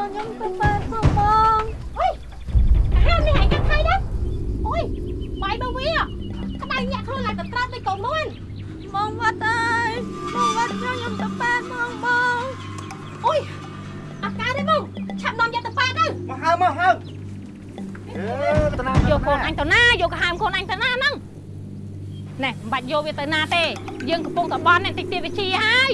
ចូលខ្ញុំទៅប៉ែផងបងអុយហាមនេះឯងកាត់ថៃដែរអុយបាយបើវាក្តៅញាក់ខ្លួនឡើងទៅត្រាត់ដូចកូនមួយបងវត្តអើយបងវត្តចូលខ្ញុំទៅប៉ែផងបងអុយអត់កើតទេបងឆាប់នាំយកទៅប៉ែទៅមកហើមកហើអឺតាណាយកកូនអញទៅណាយកកាហើមកូនអញទៅណាហ្នឹងណែមិនបាច់យកវាទៅណាទេយើងកំពុងតែបន់នេះតិចទៀតវាជាហើយ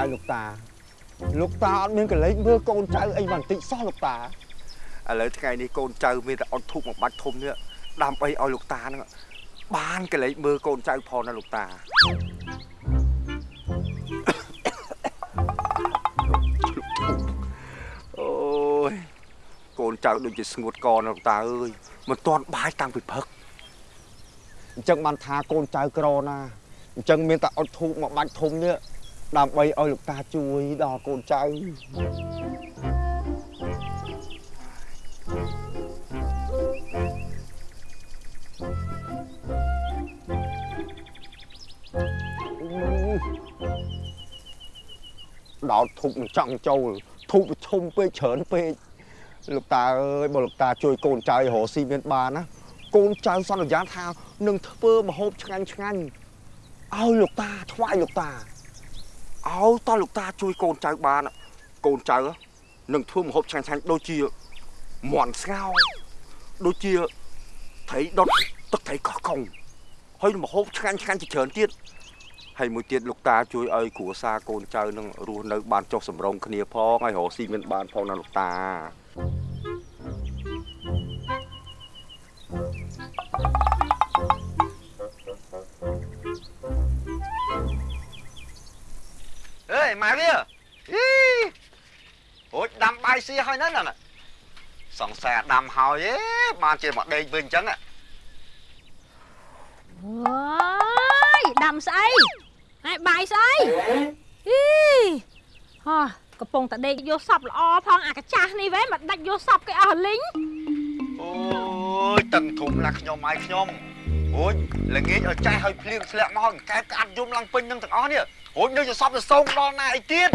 លោកតាអើយលោកតាលោកតាអត់មានកលេចមើលកូនចៅអីបន្តិចសោះលោកតាឥឡូវថ្ងៃនេះកូនចៅមានតែអត់ធូបមួយបាច់ធំនេះដើម្បីឲ្យលោកតាហ្នឹងបានកលេចមើលកូនចៅផងណាលោកតាអូយកូនចៅដូចជាស្ងួតកណាលោកតាអើយមិនទាន់បាយតាំងពីព្រឹកអញ្ចឹងបានថាកូនចៅក្រណាអញ្ចឹងមានតែអត់ធូបមួយបាច់ធំនេះ ដើម្បីឲ្យលោកតាជួយដល់កូនចៅដល់ធុបនឹងចង់ចូលធុបប្រឈុំពេកច្រើនពេកលោកតាអើយបើលោកតាជួយកូនចៅឲ្យរកស៊ីមានបានណាកូនចៅសន្យាថានឹងធ្វើម្ហូបឆ្ងាញ់ឆ្ងាញ់ឲ្យលោកតាថ្វាយលោកតា ឲ្យតើលោកតាជួយកូនចៅបានកូនចៅនឹងធ្វើម្ហូបឆ្ងាញ់ឆ្ងាញ់ដូចជាមាន់ស្ងោរដូចជាត្រីដុតទឹកត្រីកោះកុងហើយម្ហូបឆ្ងាញ់ឆ្ងាញ់ជាច្រើនទៀតហើយមួយទៀតលោកតាជួយឲ្យគ្រួសារកូនចៅនឹងរស់នៅបានចុះសម្រុងគ្នាផងហើយរកស៊ីមានបានផងណាលោកតាអេ ម៉ែវាអីអូចដាំបាយស៊ីហើយហ្នឹងណាសង្សារដាំហើយឯងបានជាមកដេកវិញអញ្ចឹងអើយដាំស្អីហើយបាយស្អីអីហោះកំពុងតែដេកយកសពល្អផងអាកាចាស់នេះវ៉េមកដាច់យកសពគេអស់លីងអូយតឹងធំណាស់ខ្ញុំហើយខ្ញុំអូយល្ងាចឲ្យចាស់ឲ្យភ្លៀងធ្លាក់មកហើយកែបក្អាត់យំឡើងពេញនឹងទាំងអស់នេះ អូយនៅជាសពទៅសូមដល់ណាអីទៀត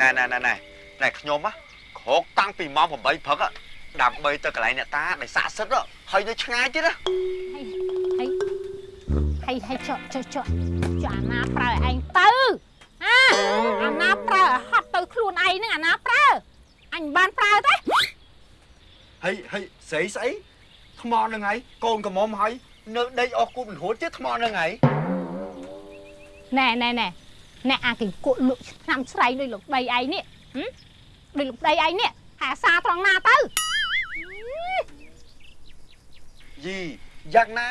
ណែណែណែណែណែខ្ញុំហ៎ក្រោកតាំងពីម៉ោង8ព្រឹកហ៎ដើម្បីទៅកន្លែងអ្នកតាដែលស័ក្តិសិទ្ធិហ៎ហើយនៅឆ្ងាយទៀតណាហើយហើយចុះចុះចុះចុះអាណាប្រើឲ្យឯងទៅអាអាណាប្រើឲ្យហត់ទៅខ្លួនឯងហ្នឹងអាណាប្រើអញមិនបានប្រើទេហើយហើយស្អីស្អីថ្មនឹងហើយកូនកំមុំហើយនៅដេកអស់គូមិនរួចទៀតថ្មនឹងហើយណែណែណែ ណែអាគេគក់លក់ឆ្នាំស្រែងដូចលោកដីឯងនេះហឹមដូចលោកដីឯងនេះអាសាត្រង់ណាទៅយីយ៉ាងណា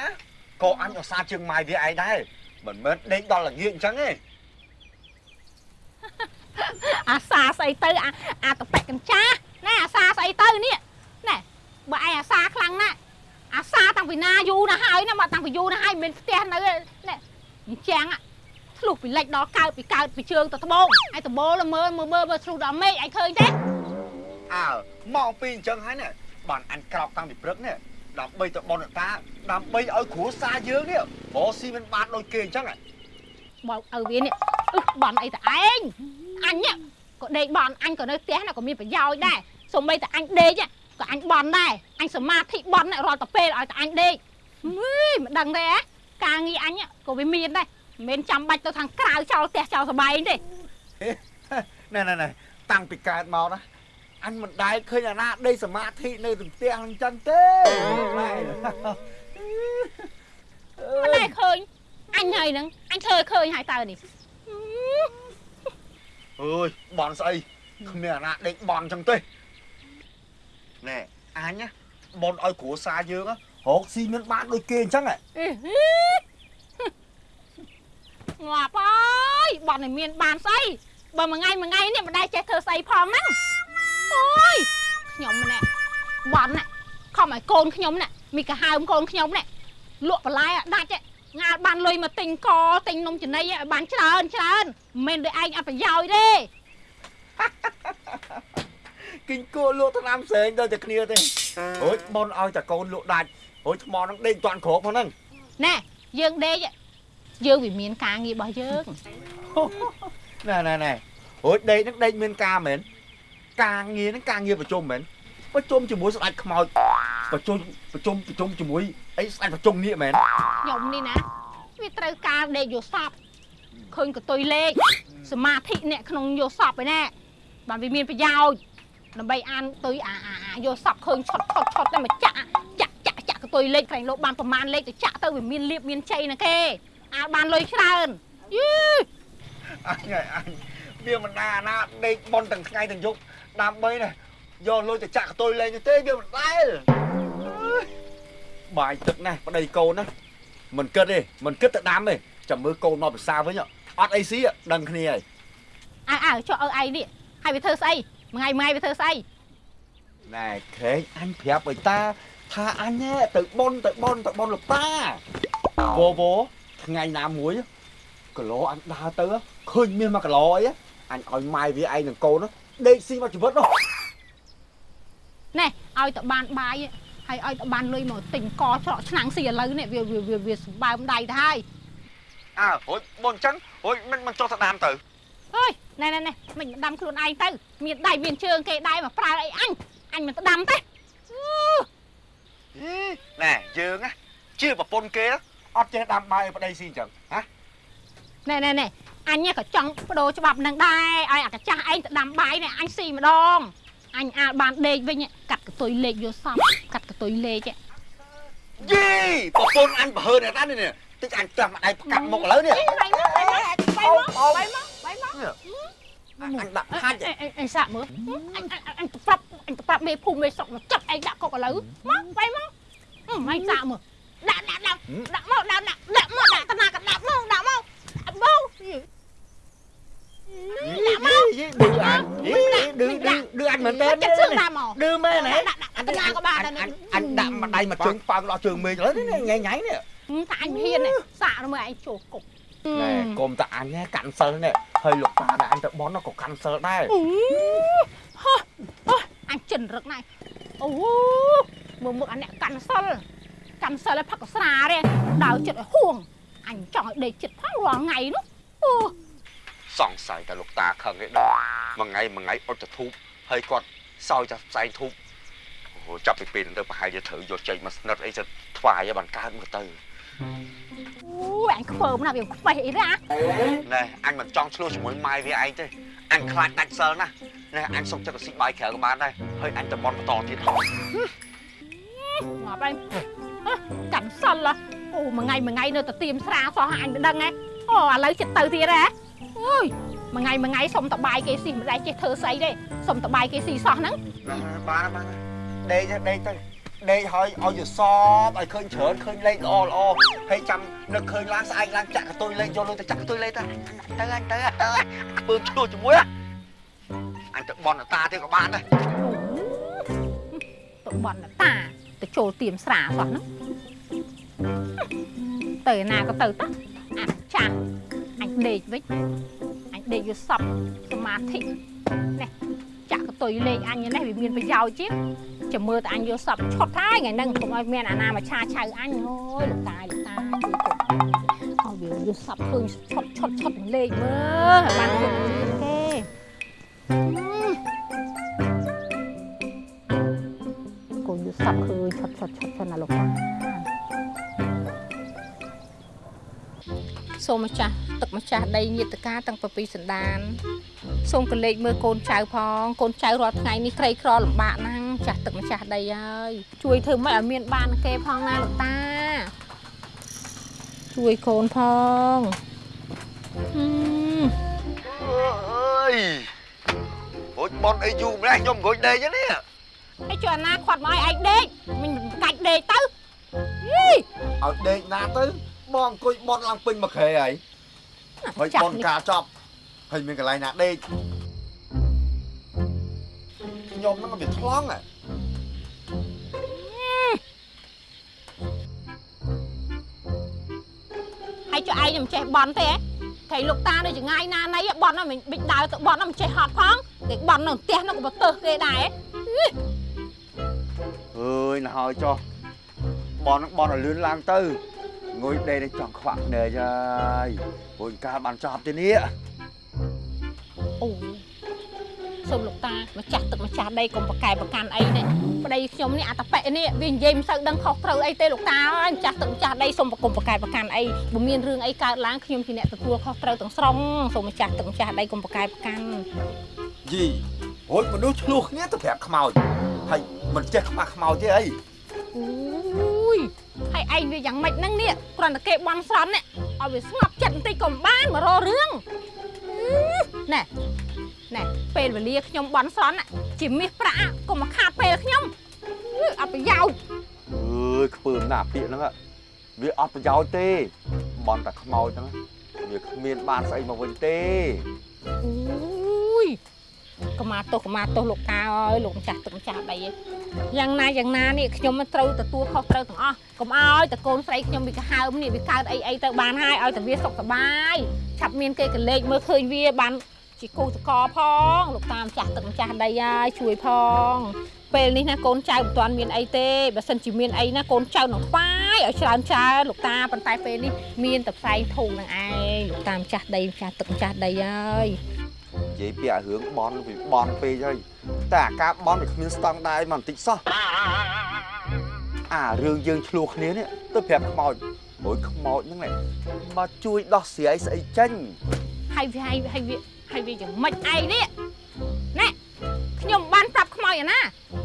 ក៏អញឧស្សាហ៍ជើងម៉ាយវាឯងដែរមិនមែនដេកដល់ល្ងាចអញ្ចឹងទេអាសាស្អីទៅអាអាតប៉ែកកញ្ចាស់ណែអាសាស្អីទៅនេះណែបើឯងអាសាខ្លាំងណាស់អាសាតាំងពីណាយូរណាស់ហើយណាមកតាំងពីយូរណាស់ហើយមិនមែនផ្ទះនៅទេណែអញ្ចឹងอะ ឆ្លុះពីលិចដល់កើតពីកើតពីជើងទៅត្បូងឯត្បូងមើលមើលមើលមើលឆ្លុះដល់មេឃឯងឃើញទេអើមកពីអញ្ចឹងហើយនេះបានអញក្រោកតាំងពីព្រឹកនេះដើម្បីទៅបនអ្នកតាដើម្បីឲ្យគ្រួសារយើងនេះរកស៊ីមិនបានដូចគេអញ្ចឹងហ៎បោកឪវានេះអឹសបន់អីតែឯងអញនេះក៏ដេកបន់អញក៏នៅផ្ទះណាក៏មានប្រយោជន៍ដែរសូម្បីតែអញដេកហ្នឹងក៏អញបន់ដែរអញសមាធិបន់ហ្នឹងរាល់តែពេលឲ្យតែអញដេកហីមិនដឹងទេហ៎ការងារអញហ្នឹងក៏វាមានដែរ មិនមែនចាំបាច់ទៅខាងក្រៅចោលផ្ទះចោលសបែងទេណែណែណែតាំងពីកើតមកណាអញមិនដែលឃើញអាណាដេកសមាធិនៅក្នុងផ្ទះអញ្ចឹងទេណែមិនដែលឃើញអញហើយហ្នឹងអញធ្វើឲ្យឃើញហើយតើនេះអើយបនស្អីគ្មានអាណាដេកបនអញ្ចឹងទេណែអញណាបនឲ្យគ្រួសារយើងណារកស៊ីមិនបានដូចគេអញ្ចឹងហ៎អឺហឺ ងាប់អើយបន់ឲ្យមានបានស្អីបើមួយថ្ងៃមួយថ្ងៃនេះមិនដែលចេះធ្វើស្អីផងហ្នឹងអូយខ្ញុំណែបន់ណែខំឲ្យកូនខ្ញុំណែមីកាហើមកូនខ្ញុំណែលក់បន្លែឲ្យដាច់ឯងងាលបានលុយមកទិញកទិញនំចំណីឲ្យបានច្រើនច្រើនមិនមែនដូចឯងអត់ប្រយោជន៍ទេគិញគួលក់ថ្នាំផ្សេងដូចតែគ្នាទេអូយបនឲ្យតែកូនលក់ដាច់អូយថ្មហ្នឹងដេកតាន់គ្របហ្នឹងណែយើងដេក យើងវាមានការងាររបស់យើងណែណែណែអូយដេកហ្នឹងដេកមានការមែនការងារហ្នឹងការងារប្រជុំមែនប្រជុំជាមួយស្ដេចខ្មោចប្រជុំប្រជុំប្រជុំជាមួយអីស្ដេចប្រជុំនេះមែនខ្ញុំនេះណាវាត្រូវការដេកយកសពឃើញកតុយលេខសមាធិអ្នកក្នុងយកសពឯណាបានវាមានប្រយោជន៍ដើម្បីអានតុយអាអាអាយកសពឃើញឆុតឆុតឆុតតែមកចាក់ចាក់ចាក់ចាក់កតុយលេខក្រែងលោកបានប្រមាណលេខទៅចាក់ទៅវាមានលៀបមានជ័យណាគេ អាបានលុយច្រើនយីអញហើយអញវាមិនណាណាដេកបនទាំងថ្ងៃទាំងយប់ដើម្បីណាយកលុយទៅចាក់កតុយលេងទេវាមិនដែលអើយបាយទឹកណាស់ប្តីកូនណាមិនគិតទេមិនគិតទៅដាំទេចាំមើលកូនមកភាសាវិញអត់អីស៊ីដឹងគ្នាហើយអើអើចុះឲ្យឯងនេះហើយវាធ្វើស្អីមួយថ្ងៃមួយថ្ងៃវាធ្វើស្អីណែខេងអញប្រាប់ឲ្យតាថាអញហ៎ទៅបនទៅបនទៅបនលោកតាវវ ថ្ងៃណាមួយគីឡូអញដើរទៅឃើញមានមកគីឡូអីអញឲ្យម៉ែវាឯងនឹងកូនដេកស៊ីមកជីវិតនោះណែឲ្យតបានបាយហើយឲ្យតបានលុយមកទិញកច្រកឆ្នាំងស៊ីឥឡូវនេះវាវាវាវាសម្បើមដៃទៅហើយអើហួយបនអញ្ចឹងហួយមិនមិនចុះទៅដាំទៅអើយណែណែណែមិនដាំខ្លួនឯងទៅមានដៃមានជើងគេដែរមកប្រើអីអញអញមិនទៅដាំទេអឺណែយើងណាជាប្រពន្ធគេ អត់ចេះដាំបាយឲ្យប្តីស៊ីអញ្ចឹងហ៎ណែណែណែអញក៏ចង់បដូរច្បាប់នឹងដែរឲ្យអាកាចាស់ឯងទៅដាំបាយនេះអញស៊ីម្ដងអញអាចបានដេកវិញកាត់កតុយលេខយកសពកាត់កតុយលេខយីប្រពន្ធអញបើហើអ្នកតានេះតិចអញចាំម្ដាយផ្កាប់មុខឥឡូវនេះដៃមកដៃមកដៃមកដៃមកដៃមកអញដាក់ហាច់អញអញសាក់មើលអញអញទៅប្រាប់អញទៅប្រាប់មេភូមិមេស្រុកមកចាប់ឯងដាក់គុកឥឡូវមកដៃមកអញសាក់មើល ដាក់ដាក់ដាក់ដាក់មកដាក់ដាក់ដាក់មកដាក់តាណាក៏ដាក់មកដាក់មកអត់មកយីឌឺអញយីឌឺឌឺឌឺអញមែនទេចិត្តសឹងដាក់មកឌឺមែនហ៎ដាក់ដាក់តាណាក៏បានដែរអញដាក់ម្ដាយមកជើងប៉ោងដល់ជើងមេឃឥឡូវនេះញ៉ៃញ៉ៃនេះថាអញហ៊ានសាក់មើលឯងចូលគុកណែកុំតាអញកាន់សិលនេះហើយលោកតាដែលអញទៅបន់ក៏កាន់សិលដែរអញចិនរឹកណាស់អូមើលមើលអាអ្នកកាន់សិល កាន់សិលឲ្យផឹកស្រាទេដើរចិត្តឲ្យហួងអញចង់ឲ្យដេកចិត្តផងរាល់ថ្ងៃនោះអូសង្ស័យតែលោកតាខឹងឯដល់មួយថ្ងៃមួយថ្ងៃអត់ទៅធូបហើយគាត់សោយតែផ្សែងធូបអូចាប់ពីពេលហ្នឹងទៅប្រហែលជាត្រូវយកចេញមកស្និតអីទៅថ្វាយឲ្យបានកើតមកទៅអូអញខ្ពើមណាស់វាខ្វេះអីណាណែអញមិនចង់ឆ្លោះជាមួយម៉ែវាឯងទេអញខ្លាចដាច់សិលណាណែអញសុកចិត្តទៅស៊ីបាយក្រៅក៏បានដែរហើយអញទៅបន់បន្តទៀតហ៎ងាប់ឯង កាន់សិលអូមួយថ្ងៃមួយថ្ងៃនៅតែទៀមស្រាសោះអញមិនដឹងហ៎អូឥឡូវចិត្តទៅទៀតហ៎អូយមួយថ្ងៃមួយថ្ងៃសុំតបាយគេស៊ីមិនដែរចេះធ្វើស្អីទេសុំតបាយគេស៊ីសោះហ្នឹងបានបានដេកដេកទៅដេកហើយឲ្យយសបឲ្យឃើញច្រើនឃើញលេខល្អល្អហើយចាំនឹកឃើញឡើងស្អែកឡើងចាក់កតុយលេខយកលុយទៅចាក់កតុយលេខទៅទៅអញទៅទៅខ្ពើមឆ្លោះជាមួយអញទៅបន់តាទៀតក៏បានដែរទៅបន់តា ទៅចូលទៀមស្រាសោះហ្នឹងទៅណាក៏ទៅតាអាចាស់អញដេកវិញអញដេកយកសពសមាធិនេះចាក់កតុយលេខអញនេះវាមានប្រយោជន៍ជាងចាំមើលតែអញយកសពឆុតហើយថ្ងៃហ្នឹងកុំឲ្យមានអាណាមកឆាឆៅអញអូយលោកតាលោកតាជួយកុំឲ្យវាយកសពឃើញឆុតឆុតឆុតលេខមើលឲ្យបានគ្កូនយកសពឃើញឆុតឆុតឆុតឆុតណាលោកតាសូមម្ចាស់ទឹកម្ចាស់ដីញាតិកាតាំងពីសណ្ដានសូមកលេចមើលកូនចៅផងកូនចៅរាល់ថ្ងៃនេះក្រីក្រលំបាកណាស់ចាស់ទឹកម្ចាស់ដីហើយជួយធ្វើម៉េចឲ្យមានបានគេផងណាលោកតាជួយកូនផងហឹមអើយហូចបន់អីយូរម្លេះខ្ញុំអង្គុយដេកនេះ ហើយជួយអាណាខាត់មកឲ្យឯងដេកមិនកាច់ដេកទៅយីឲ្យដេកណាទៅបងអង្គុយបន់ឡើងពេញមួយក្រែហើយហើយបន់ការចប់ហើយមានកន្លែងណាដេកខ្ញុំហ្នឹងវាឆ្លងហ៎ហើយជួយឯងមិនចេះបន់ទេហ៎ថៃលោកតានៅចងាយណាណីបន់ហ្នឹងមិនបិចដើរទៅបន់ហ្នឹងមិនចេះហត់ផងគេបន់នៅផ្ទះហ្នឹងក៏បទៅគេដែរ អើយណាស់ហើយចុះបនហ្នឹងបនឲ្យលឿនឡើងទៅងុយដេកនេះចង់ខ្វាក់ណែហើយព្រោះកាលបានចប់ទេនេះអូសូមលោកតាម្ចាស់ទឹកម្ចាស់ដីកុំប្រកែប្រកាន់អីនេះប្តីខ្ញុំនេះអត្តបិនេះវានិយាយមិនសូវដឹងខុសត្រូវអីទេលោកតាអើយម្ចាស់ទឹកម្ចាស់ដីសូមប្រកុំប្រកែប្រកាន់អីបើមានរឿងអីកើតឡើងខ្ញុំជាអ្នកទទួលខុសត្រូវទាំងស្រុងសូមម្ចាស់ទឹកម្ចាស់ដីកុំប្រកែប្រកាន់យីហូចមនុស្សឆ្លោះគ្នាទៅប្រាប់ខ្មោចហើយ មិនចេះខ្មាស់ខ្មោចទេអីអូយហើយឯងវាយ៉ាងម៉េចហ្នឹងនេះគ្រាន់តែគេបន់ស្រន់នេះឲ្យវាស្ងប់ចិត្តបន្តិចក៏មិនបានមករករឿងណែណែពេលវេលាខ្ញុំបន់ស្រន់ជាមាសប្រាក់កុំមកខាតពេលខ្ញុំអឺអត់ប្រយោជន៍អើយខ្ពើមណាស់ពាក្យហ្នឹងอะវាអត់ប្រយោជន៍ទេបនតែខ្មោចហ្នឹងវាគ្មានបានស្អីមកវិញទេអូយ កុមារទោសកុមារទោសលោកតាអើយលោកម្ចាស់ទឹកម្ចាស់ដីឯងយ៉ាងណាយ៉ាងណានេះខ្ញុំមិនត្រូវទទួលខុសត្រូវទាំងអស់កុំឲ្យតកូនស្រីខ្ញុំវាកាហើមនេះវាកើតអីអីទៅបានហើយឲ្យតែវាសុខសប្បាយឆាប់មានគេកលេចមើលឃើញវាបានជាគូសកលផងលោកតាម្ចាស់ទឹកម្ចាស់ដីហើយជួយផងពេលនេះណាកូនចៅមិនទាន់មានអីទេបើសិនជាមានអីណាកូនចៅនឹងថ្វាយឲ្យច្រើនច្រើនលោកតាប៉ុន្តែពេលនេះមានតែផ្សែងធូងនឹងឯងលោកតាម្ចាស់ដីម្ចាស់ទឹកម្ចាស់ដីហើយ និយាយពីអារឿងបនវាបនពេកហើយតែអាការបនវាគ្មានស្តង់ដារអីមកបន្តិចសោះអារឿងយើងឆ្លោះគ្នានេះទៅប្រាប់ខ្មោចអូយខ្មោចហ្នឹងមកជួយដោះស្រាយស្អីចេញហើយវាហើយហើយវាហើយវាយ៉ាងម៉េចឯងនេះណែខ្ញុំបានប្រាប់ខ្មោចឯណា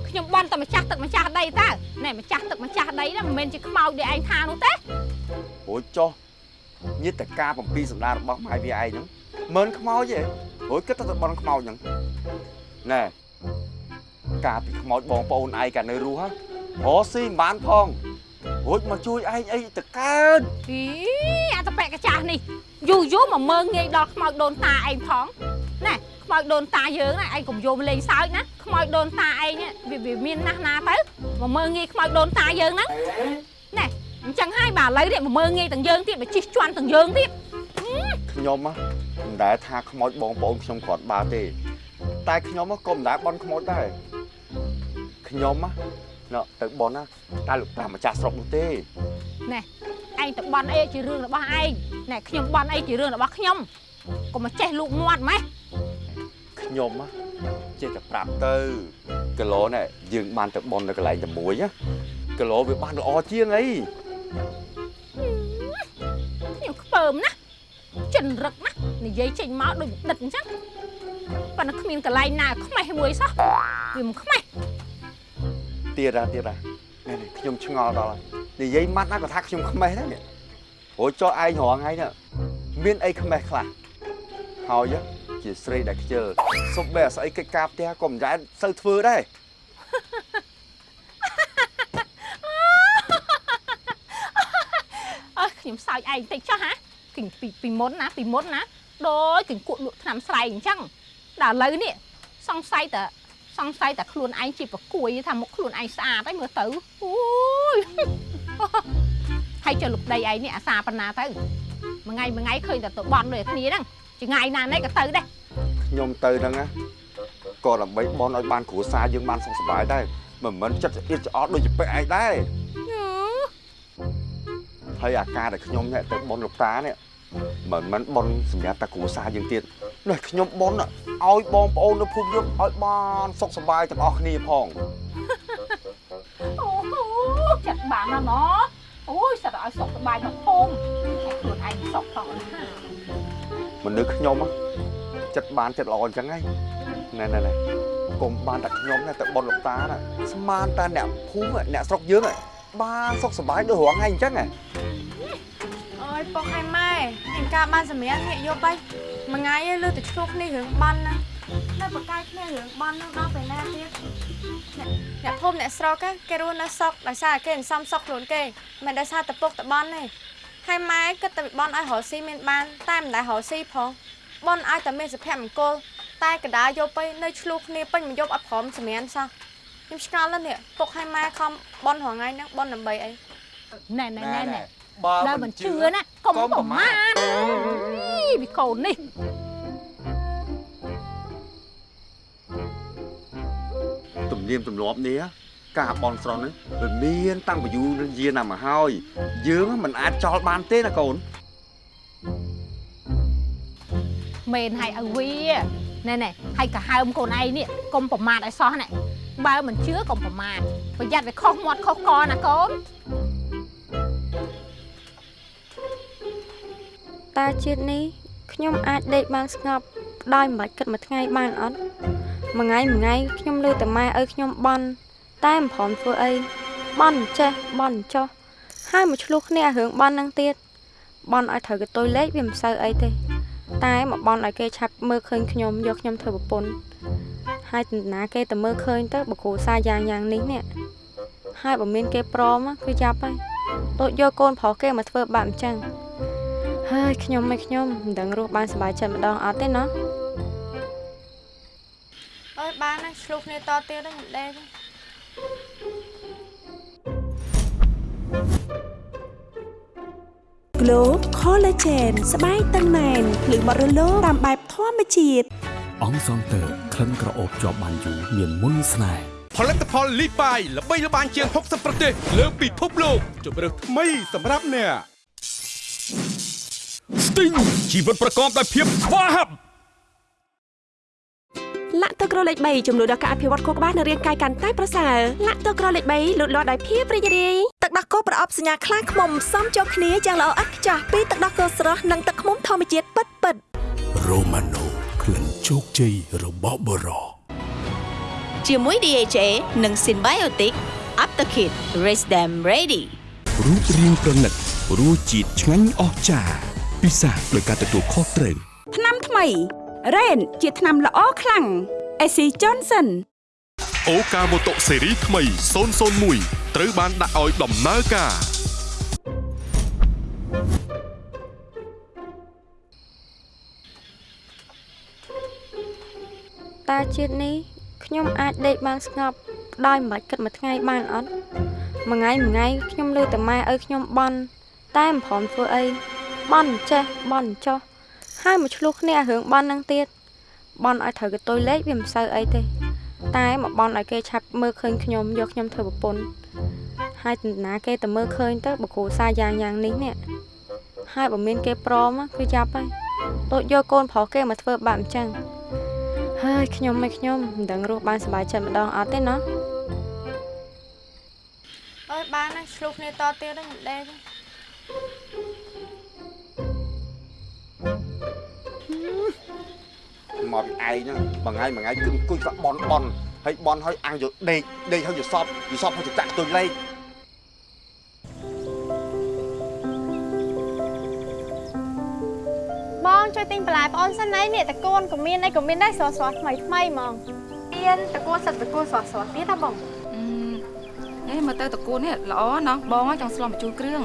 ខ្ញុំបានតែម្ចាស់ទឹកម្ចាស់ដីតើណែម្ចាស់ទឹកម្ចាស់ដីហ្នឹងមិនមែនជាខ្មោចដែលឯងថានោះទេអូយចុះញាតិការបំពីសម្ដាររបស់ម៉ែវាឯងហ្នឹង មិនខ្មោចទេអូយគិតទៅបនខ្មោចហ្នឹងណែការពីខ្មោចបងប្អូនឯងកានៅរស់ហ៎រស់ស៊ីមិនបានផងរួចមកជួយឯងអីទៅកើតអីអាតប៉ែកកាចាស់នេះយូរយូរមកមើងងាយដល់ខ្មោចដូនតាឯងផងណែខ្មោចដូនតាយើងណាឯងកុំយកមកលេងសើចណាខ្មោចដូនតាឯងវាវាមានណាស់ណាទៅមកមើងងាយខ្មោចដូនតាយើងហ្នឹងណែអញ្ចឹងហើយបាទឥឡូវនេះមកមើងងាយទាំងយើងទៀតមកជិះជន់ទាំងយើងទៀត ខ្ញុំហ៎មិនដែលថាខ្មោចបងប្អូនខ្ញុំគ្រាន់បើទេ តែខ្ញុំហ៎ក៏មិនដែលបន់ខ្មោចដែរខ្ញុំហ៎ណ៎ទៅបន់ណាតែលោកតាម្ចាស់ស្រុកនោះទេណែឯងទៅបន់អីជារឿងរបស់ឯងណែខ្ញុំបន់អីជារឿងរបស់ខ្ញុំកុំមកចេះលូកមាត់ម៉េះខ្ញុំហ៎ចេះតែប្រាប់ទៅគីឡូនេះយើងបានទៅបន់នៅកន្លែងតែមួយណាគីឡូវាបានល្អជាងអីខ្ញុំខ្ពើមណាស់ ចិនរឹកណាស់និយាយចេញមកដូចដិតអញ្ចឹងប៉ុន្តែគ្មានកន្លែងណាខ្មេះមួយសោះវាមិនខ្មេះទៀតហ่ะទៀតហ่ะនេះនេះខ្ញុំឆ្ងល់ដល់ហើយនិយាយម៉ាត់ណាក៏ថាខ្ញុំខ្មេះដែរនេះព្រោះចុះឯងរងថ្ងៃនេះមានអីខ្មេះខ្លះហើយជាស្រីដែលខ្ជិលសុបបែអាស្អីកិច្ចការផ្ទះក៏មិនដែរសូវធ្វើដែរអើខ្ញុំសើចឯងតិចចុះហ៎ គិញពីពីមុនណាពីមុនណាដូចគិញគក់លក់ថ្នាំស្រែកអញ្ចឹងដល់ឥឡូវនេះសង្ស័យតែសង្ស័យតែខ្លួនឯងជាប្រគួយថាមុខខ្លួនឯងស្អាតហើយមើលទៅអូយហើយចុះលោកដីឯងនេះអាសាប៉ុណ្ណាទៅមួយថ្ងៃមួយថ្ងៃឃើញតែទៅបន់ដូចគ្នាហ្នឹងចង្ងាយណានេះក៏ទៅដែរខ្ញុំទៅហ្នឹងណាក៏ដើម្បីបន់ឲ្យបានគ្រួសារយើងបានសុខសប្បាយដែរមិនមិនចិត្តស្អៀតច្អល់ដូចជាពេកឯងដែរ ហើយអាការដែលខ្ញុំនេះទៅបន់លោកតានេះមិនមិនបន់សម្រាប់តែគ្រួសារយើងទៀតនេះខ្ញុំបន់ឲ្យបងប្អូននៅភូមិយើងឲ្យបានសុខសប្បាយទាំងអស់គ្នាផងអូចាក់បានណាស់ណោះអូយសិតតែឲ្យសុខសប្បាយមកភូមិហើយខ្លួនឯងសុខផងណាមនុស្សខ្ញុំហ៎ចិត្តបានចិត្តល្អអញ្ចឹងហីណែណែណែកុំបានតែខ្ញុំណាទៅបន់លោកតាណាស្មានតែអ្នកភូមិអ្នកស្រុកយើងហ៎ បានសុខសប្បាយដូចរងថ្ងៃអញ្ចឹងហ៎អើយពុកឯម៉ែអញការបានសម្រាប់ងាកយកទៅមួយថ្ងៃឯងលើតែឆ្លោះគ្នារឿងបន់ណានៅបកកាយគ្នារឿងបន់នោះដល់ពេលណាទៀតអ្នកអ្នកភូមិអ្នកស្រុក á គេរស់នៅស្រុកដោយសារគេអន្សំស្រុកខ្លួនគេមិនដោយសារតែពុកតែបន់ទេហើយម៉ែគិតតែបន់ឲ្យរកស៊ីមានបានតែមិនដែលរកស៊ីផងបន់ឲ្យតែមានសុភមង្គលតែកដាយកទៅនៅឆ្លោះគ្នាពេញមួយយប់អត់ព្រមសម្រានសោះ ខ្ញុំឆ្ងល់ណាស់នេះពុកឲ្យម៉ែខំបន់រងថ្ងៃហ្នឹងបន់ដើម្បីអីណែណែណែណែបើដល់មិនជឿណាកុំប្រមាថអីវិកូននេះទំនៀមទម្លាប់នេះការបនស្រន់នេះវាមានតាំងពីយូរយារណាស់មកហើយយើងមិនអាចចោលបានទេណាកូនមែនហើយឲ្យវាណែណែហើយក៏ហើមកូនឯងនេះកុំប្រមាថឲ្យសោះណែ បើមិនជឿកុំប្រមាថប្រយ័ត្នវាខុសមាត់ខុសកណាកូនតើជាតិនេះខ្ញុំអាចដេកបានស្ងប់ដោយមិនបាច់គិតមួយថ្ងៃបានអត់មួយថ្ងៃមួយថ្ងៃខ្ញុំលើតែម៉ែឲ្យខ្ញុំបន់តែមិនព្រមធ្វើអីបន់ចេះបន់ចោះហើយមកឆ្លោះគ្នារឿងបន់ហ្នឹងទៀតបន់ឲ្យត្រូវកតុយលេខវាមិនសូវអីទេ តែមកបន់ឲ្យគេឆាប់មើលឃើញខ្ញុំយកខ្ញុំធ្វើប្រពន្ធ ហើយតណ្ណាគេតែមើលឃើញទៅបកគូសាយ៉ាងយ៉ាងនេះនេះហើយបើមានគេព្រមណាគឺចាប់ហើយដូចយកកូនប្រុសគេមកធ្វើបាបអញ្ចឹងហើយខ្ញុំមិនខ្ញុំមិនដឹងរស់បានសប្បាយចិត្តម្ដងអត់ទេណោះអើយបានណាឆ្លុះគ្នាតទៀតហ្នឹងមិនដេក Glow Collagen ស្បែកតឹងណែនភ្លឺបរិលោតាមបែបធម្មជាតិ អង្គសងតើក្លិនក្រអូបជាប់បានយូរមានមុនស្នេហ៍ផលិតផលលីបាយល្បីល្បាញជាង60ប្រទេសលើពិភពលោកជម្រើសថ្មីសម្រាប់អ្នក Sting ជីវិតប្រកបដោយភាពស្វាហាប់លាក់ទឹកក្រលេខ3ចំនួនដល់ការអភិវឌ្ឍខួរក្បាលនិងរាងកាយកាន់តែប្រសើរលាក់ទឹកក្រលេខ3លូតលាស់ដោយភាពរីករាយទឹកដោះគោប្រអប់សញ្ញាខ្លាំងខ្មុំផ្សំចូលគ្នាយ៉ាងល្អឥតខ្ចោះពីទឹកដោះគោស្រស់និងទឹកខ្មុំធម្មជាតិពិតពិត Romano ក្លិន ជោគជ័យរបស់បរោជាមួយ DHA និង Symbiotic Aptakit Raise them ready រូបរាងប្រណិតរសជាតិឆ្ងាញ់អស្ចារ្យពិសាដោយការទទួលខុសត្រូវថ្នាំថ្មី Rain ជាថ្នាំល្អខ្លាំង AC Johnson អូកាម៉ូតូស៊េរីថ្មី001ត្រូវបានដាក់ឲ្យដំណើរការ តើជាតិនេះខ្ញុំអាចដេកបានស្ងប់ដោយមិនបាច់គិតមួយថ្ងៃបានអត់មួយថ្ងៃមួយថ្ងៃខ្ញុំលើតែម៉ែឲ្យខ្ញុំបន់តែមិនព្រមធ្វើអីបន់ចេះបន់ចោះហើយមកឆ្លោះគ្នារឿងបន់ហ្នឹងទៀតបន់ឲ្យត្រូវកតុយលេខវាមិនសូវអីទេ តែមកបន់ឲ្យគេឆាប់មើលឃើញខ្ញុំយកខ្ញុំធ្វើប្រពន្ធហើយតណ្ណាគេតែមើលឃើញទៅបកគូសាយ៉ាងយ៉ាងនេះនេះហើយបើមានគេព្រមណាគឺចាប់ហើយដូចយកកូនប្រុសគេមកធ្វើបាបអញ្ចឹង ហើយខ្ញុំមិនខ្ញុំមិនដឹងរស់បានសប្បាយចិត្តម្ដងអត់ទេណោះអើយបានណាឆ្លុះគ្នាតទៀតហ្នឹងមិនដេកមកពីឯងហ្នឹងមួយថ្ងៃមួយថ្ងៃគឺអង្គុយស្ដាប់បនបនហើយបនហើយអាំងយកដេកដេកហើយយកសពយកសពហើយទៅចាក់ទុយលេខ បងជួយទិញបន្លែប្អូនសិនណៃនេះតកូនក៏មានអីក៏មានដែរស្រស់ស្រស់ថ្មីថ្មីហ្មងមានតកូនសិតតកូនស្រស់ស្រស់ទៀតហ៎បងអេមើលទៅតកូននេះល្អណាស់បងចង់ស្លម្ជូរគ្រឿង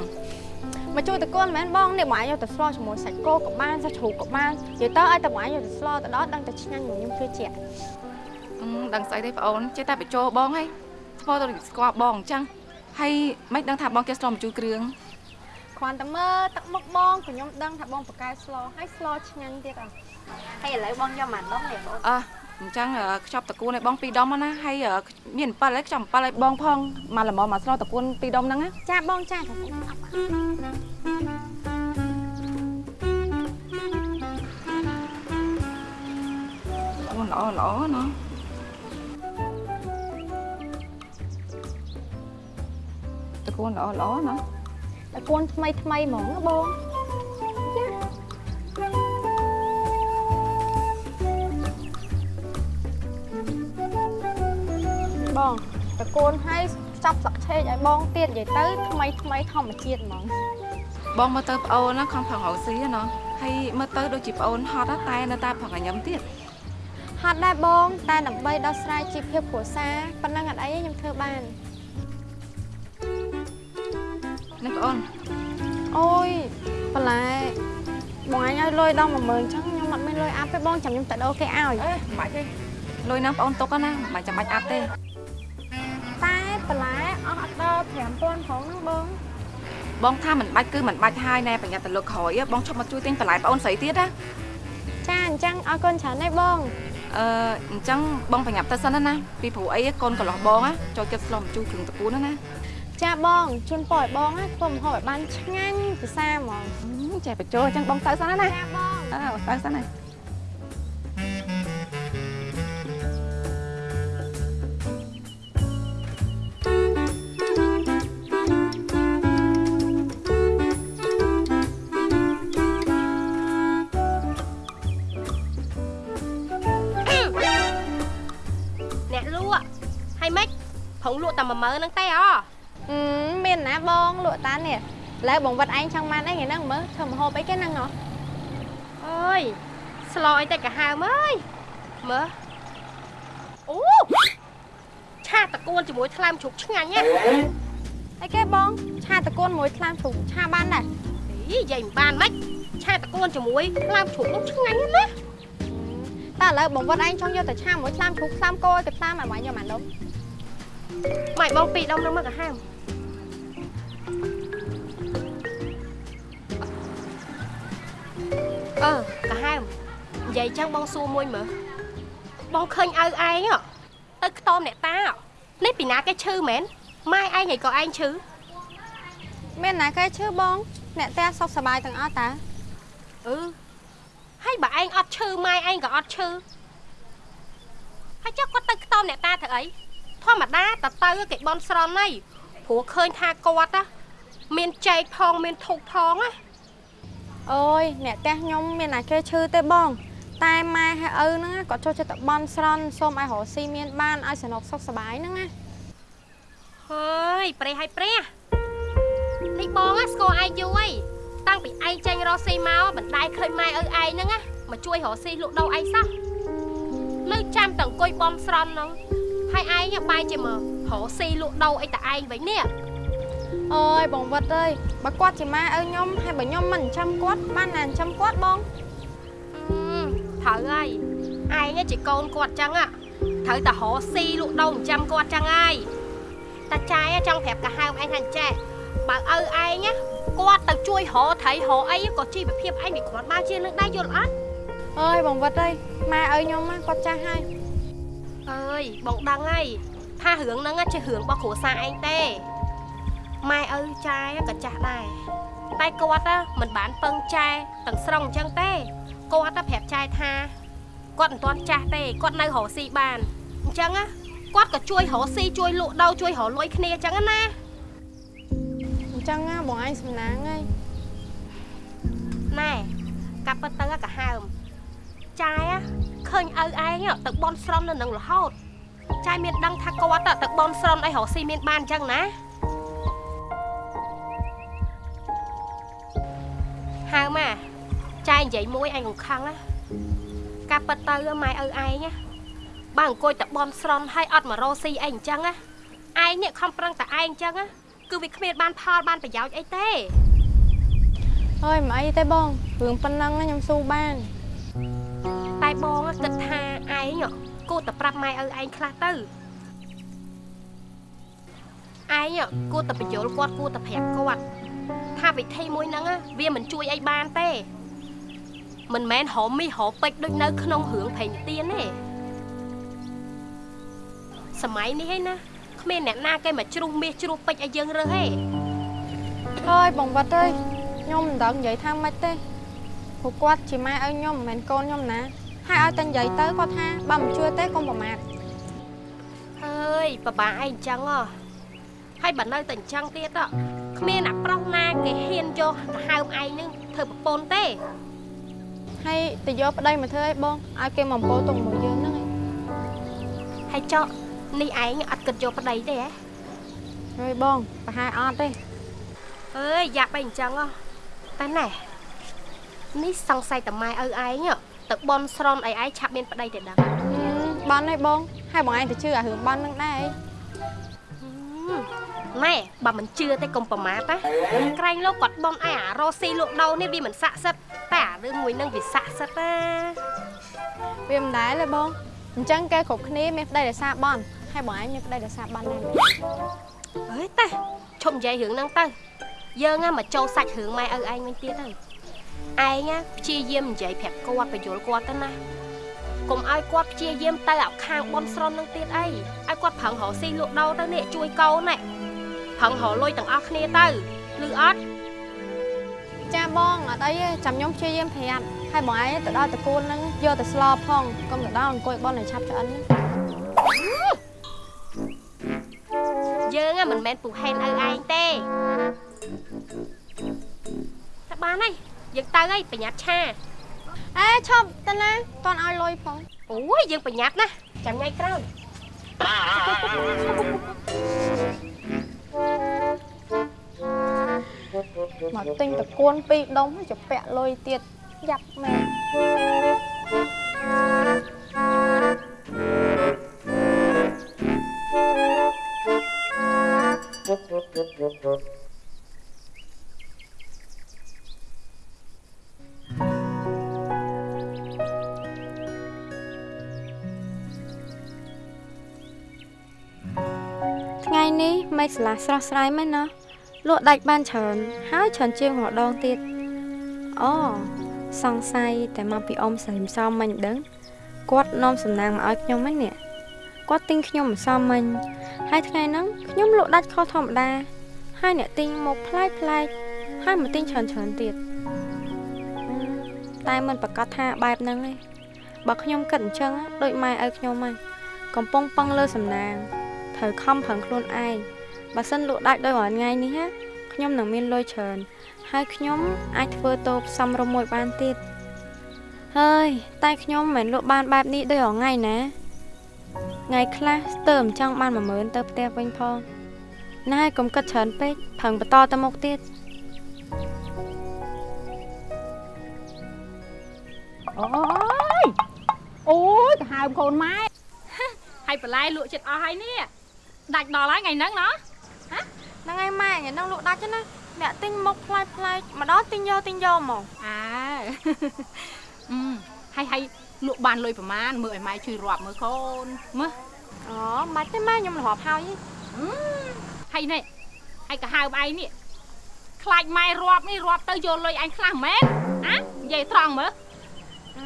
មកជួយតកូនមិនមែនបងនេះបងយកទៅស្លជាមួយសាច់គោក៏បានសាច់ជ្រូកក៏បាននិយាយទៅឲ្យតែបងយកទៅស្លទៅដល់ដឹងតែឆ្ងាញ់ខ្ញុំជឿជាក់អឺដឹងស្អីទេបងអូនចេះតែបញ្ចោបងហីធ្វើទៅស្គាល់បងអញ្ចឹងហើយមិនដឹងថាបងគេស្លម្ជូរគ្រឿង គ្រាន់តែមើលទឹកមុខបងក៏ខ្ញុំដឹងថាបងប្រកែស្លហើយស្លឆ្ងាញ់ទៀតអ่ะហើយឥឡូវបងយកមកដងនេះបងអើអញ្ចឹងខ្ចប់តកូនឲ្យបងពីរដុំណាហើយមាន7ហើយខ្ចប់7ឲ្យបងផងមកល្មមមកស្លតកូនពីរដុំហ្នឹងណាចាបងចាអូនល្អល្អណាតកូនល្អល្អណា តកូនថ្មីថ្មីហ្មងណាបងបងតកូនឲ្យចាប់ស្លឹកឆេកឲ្យបងទៀតនិយាយទៅថ្មីថ្មីធម្មជាតិហ្មងបងមើលទៅប្អូនណាខំប្រឹងរកស៊ីណាហើយមើលទៅដូចជាប្អូនហត់ណាតែនៅតែប្រឹងញ៉ាំទៀតហត់ដែរបង តែដើម្បីដោះស្រាយជីវភាពគ្រួសារប៉ុណ្ណឹងអត់អីទេខ្ញុំធ្វើបាន នេះប្អូនអូយបន្លែបងអញឲ្យលុយដល់10000អញ្ចឹងខ្ញុំអត់មានលុយអាប់ទេបងចាំខ្ញុំទៅដូរគេឲ្យអេមិនបាច់ទេលុយហ្នឹងប្អូនទុកណាមិនចាំបាច់អាប់ទេតែបន្លែអស់អត់ដល់5000ផងហ្នឹងបងបងថាមិនបាច់គឺមិនបាច់ហើយណែប្រញាប់ទៅលើក្រោយបងឈប់មកជួយទិញបន្លែប្អូនស្រីទៀតណាចាអញ្ចឹងអរគុណច្រើនណាស់បងអអឺអញ្ចឹងបងប្រញាប់ទៅសិនណាពីព្រោះអីកូនកន្លោះបងណាចូលចិត្តស្លមជូរគ្រឿងតពូនណាណា ចាបងជូនពរឲ្យបងណាធ្វើម្ហូបឲ្យបានឆ្ងាញ់ពិសាហ្មងចេះបញ្ចោអញ្ចឹងបងទៅសិនណាចាបងអើទៅសិនណាអ្នកលក់ហើយម៉េចប្រងលក់តែ10000ហ្នឹងទេអអឺ មានណាបងលក់តានេះឥឡូវបងវត្តឯងចង់បានអីថ្ងៃហ្នឹងមើលធ្វើម្ហូបអីគេហ្នឹងហ៎អើយស្លអីតែកាហើមអើយមើលអូឆាតកួនជាមួយថ្លើមជ្រូកឆ្ងាញ់ណាអីគេបងឆាតកូនមួយថ្លាមជ្រូកឆាបានដែរអីនិយាយមិនបានម៉េចឆាតកួនជាមួយថ្លើមជ្រូកនោះឆ្ងាញ់ណាស់តែឥឡូវបងវត្តឯងចង់យកទៅឆាមួយថ្លាមជ្រូកថ្លាមគោទៅថ្លាមឲ្យបងយកមកដុំម៉េចបងពីរដុំនឹងមកកាហើម អឺកាហើមនិយាយចឹងបងសួរមួយមើលបងឃើញឪឯងហ៎ទៅខ្ទមអ្នកតាហ៎នេះពីណាគេឈឺមែនម៉ែឯងឯងក៏ឯងឈឺមានណាគេឈឺបង អ្នកផ្ទះសុខសប្បាយទាំងអស់តើអឺហើយបើឯងអត់ឈឺម៉ែឯងក៏អត់ឈឺហើយចុះគាត់ទៅខ្ទមអ្នកតាធ្វើអីធម្មតាតទៅគេបន់ស្រន់ហើយព្រោះឃើញថាគាត់ណាមានចែកផងមានធុកផងណា អូយអ្នកផ្ទះខ្ញុំមានណាគេឈឺទេបង តែម៉ែហើយឪហ្នឹងណាគាត់ចូលចិត្តតែបន់ស្រន់សូមឲ្យរកស៊ីមានបានឲ្យសនុកសុខសប្បាយហ្នឹងណាហើយប្រេះហើយប្រេះនេះបងណាស្គាល់ឯងយូរហើយតាំងពីឯងចេញរកស៊ីមកមិនដែលឃើញម៉ែឪឯងហ្នឹងណាមកជួយរកស៊ីលក់ដូរឯងសោះនៅចាំតែអង្គុយបំស្រន់ហ្នឹងហើយឯងបែរជាមករកស៊ីលក់ដូរអីតែឯងវិញនេះ អូយបងវត្តអើយបើគាត់ជាម៉ែឪខ្ញុំហើយបើខ្ញុំមិនចាំគាត់បានណាចាំគាត់បងអឺត្រូវហើយឯងជាកូនគាត់ចឹង á ត្រូវតែរកស៊ីលក់ដូរចាំគាត់ចឹងហើយតាចាយចង់ប្រាប់កាហើមឯងថាចេះបើឪឯងណាគាត់ទៅជួយរកត្រីរកអីក៏ជីវភាពឯងវាគ្រាន់បើជានឹងដែរយល់អត់អើយបងវត្តអើយម៉ែឪខ្ញុំណាគាត់ចាស់ហើយអើយបងដឹងហើយថារឿងហ្នឹងណាជារឿងរបស់គ្រួសារឯងទេ ម៉ែឪចាយក៏ចាស់ដែរតែគាត់ណាមិនបានពឹងចែទាំងស្រុងអញ្ចឹងទេគាត់ណាប្រាប់ចែថាគាត់មិនទាន់ចាស់ទេគាត់នៅរកស៊ីបានអញ្ចឹងណាគាត់ក៏ជួយរកស៊ីជួយលក់ដូរជួយរកលុយគ្នាអញ្ចឹងណាអញ្ចឹងណាបងឯងសំណាងហើយណែកាប់ពិតទៅក៏ហើមចាយណាឃើញឪឯងទៅបនស្រន់នៅនឹងរហូតចាយមានដឹងថាគាត់ទៅបនស្រន់អីរកស៊ីមានបានអញ្ចឹងណា ហើមអាចាយនិយាយមួយឯងកង្ខឹងណាកាប់ពិតទៅម៉ែឪឯងណាបើអង្គុយតែបនស្រន់ហើយអត់មករកស៊ីអីអញ្ចឹងណាឯងនេះខំប្រឹងតែឯងអញ្ចឹងណាគឺវាគ្មានបានផលបានប្រយោជន៍អីទេអើយមិនអីទេបងរឿងប៉ុណ្ណឹងណាខ្ញុំស៊ូបានតែបងគិតថាឯងគួរតែប្រាប់ម៉ែឪឯងខ្លះទៅឯងគួរតែបញ្យល់គាត់គួរតែប្រាប់គាត់ ថាវិធីមួយហ្នឹងវាមិនជួយអីបានទេ មិនមែនរមមីរពេជ្រដូចនៅ ក្នុងរឿងព្រេងទៀនទេសម័យនេះឯណាគ្មានអ្នកណាគេមកជ្រុះមាសជ្រុះពេជ្រឲ្យយើងរើសទេអើយបងវត្តអើយខ្ញុំមិនដឹងនិយាយថាម៉េចទេព្រោះគាត់ជាម៉ែឪខ្ញុំមិនមែនកូនខ្ញុំណាហើយឲ្យតែនិយាយទៅគាត់ថាបើមិនជឿទេកុំប្រមាថអើយបបាឯងអញ្ចឹងហ៎ ហើយបើនៅតែអញ្ចឹងទៀតហ៎គ្មានអាប្រុសណាគេហ៊ានយកទៅហៅឯងនឹងធ្វើប្រពន្ធទេហើយទៅយកប្តីមកធ្វើអីបងឲ្យគេមកពោទុកមកយើងហ្នឹងឯងហើយចុះនេះឯងអត់គិតយកប្តីទេហ៎ហើយបងប្រហែលអត់ទេអើយយ៉ាប់អីអញ្ចឹងហ៎តែណែនេះសង្ស័យតែម៉ែឪឯងហ៎ទៅបនស្រន់ឲ្យឯងឆាប់មានប្តីទៅដឹងបានហើយបងហើយបងឯងទៅជឿអារឿងបានហ្នឹងដែរអី ណែបើមិនជឿទេកុំប្រមាថណាក្រែងលោកគាត់បនឯងអារ៉ូស៊ីលក់ដូរនេះវាមិនស័ក្តិសិទ្ធិតែអារឿងមួយហ្នឹងវាស័ក្តិសិទ្ធិណាវាមិនដែរទេបងអញ្ចឹងគេគ្រប់គ្នាមានប្តីដោយសារបន់ហើយបងឯងមានប្តីដោយសារបន់ដែរអើយតាឈប់និយាយរឿងហ្នឹងទៅយើងណាមកចូលសាច់រឿងម៉ែឪឯងវិញទៀតទៅឯងណាព្យាយាមនិយាយប្រាប់គាត់បញ្យល់គាត់ទៅណា កុំឲ្យគាត់ព្យាយាមទៅអាខាងបនស្រន់នឹងទៀតអីឲ្យគាត់ប្រឹងរកស៊ីលក់ដូរទៅនេះជួយកូនណែប្រឹងរកលុយទាំងអស់គ្នាទៅឮអត់ចាបងអត់អីទេចាំខ្ញុំព្យាយាមប្រាប់ហើយបងឯងទៅដល់តកូនហ្នឹងយកទៅស្លផងកុំទៅដល់អង្គុយបនឲ្យឆាប់ឆ្អិនណាយើងហ่ะមិនមែនពូហេនឪឯងទេតែបានហើយយើងទៅហើយប្រញាប់ឆា អេឈប់ទៅណាតន់ឲ្យលុយផងអូយយើងប្រញាប់ណាចាំថ្ងៃក្រោយមកទិញតកូនពីរដុំចពាក់លុយទៀតយ៉ាប់មែនថ្នេះមេឃស្រឡះស្រស់ស្រាយមែនណាលក់ដាច់បានច្រើន ហើយច្រើនជាងម្ដងទៀតអូសង្ស័យតែមកពីអ៊ំស្រីម្សំមិញដឹងគាត់នាំសំណាងមកឲ្យខ្ញុំហ្នឹងនេះគាត់ទិញខ្ញុំម្សំមិញហើយថ្ងៃហ្នឹងខ្ញុំលក់ដាច់ខុសធម្មតា ហើយអ្នកទិញមកប្លែកប្លែកហើយមកទិញច្រើនច្រើនទៀតអឺតែមិនប្រកាសថាបែបហ្នឹងទេបើខ្ញុំគិតអញ្ចឹងដូចម៉ែឲ្យខ្ញុំហ្នឹងកំពុងពឹងលើសំណាង ត្រូវខំប្រឹងខ្លួនឯងបើសិនលក់ដាច់ដោយរាល់ថ្ងៃនេះណាខ្ញុំនឹងមានលុយច្រើនហើយខ្ញុំអាចធ្វើតូបសំរុំមួយបានទៀតហើយតែខ្ញុំមិនមែនលក់បានបែបនេះដោយរាល់ថ្ងៃណាថ្ងៃខ្លះស្ទើរមិនចង់បាន10000ទៅផ្ទះវិញផងណាហើយកុំគិតច្រើនពេកប្រឹងបន្តទៅមុខទៀតអូយអូយទៅហៅកូនម៉ែហើយបន្លែលក់ចិត្តអស់ហើយនេះ ដាច់ដល់ហើយថ្ងៃហ្នឹងណោះហ្នឹងហើយម៉ែថ្ងៃហ្នឹងលក់ដាច់ណាអ្នកទិញមុខប្លែកប្លែកម្ដងទិញយកទិញយកហ្មងអើអឺហើយហើយលក់បានលុយប្រមាណមើលឲ្យម៉ែជួយរាប់មើលកូនមើលអូមិនទេម៉ែខ្ញុំរាប់ហើយអឺហើយនេះហើយក៏ហៅឯងនេះខ្លាចម៉ែរាប់នេះរាប់ទៅយកលុយអញខ្លះមែនអានិយាយត្រង់មើលអឺ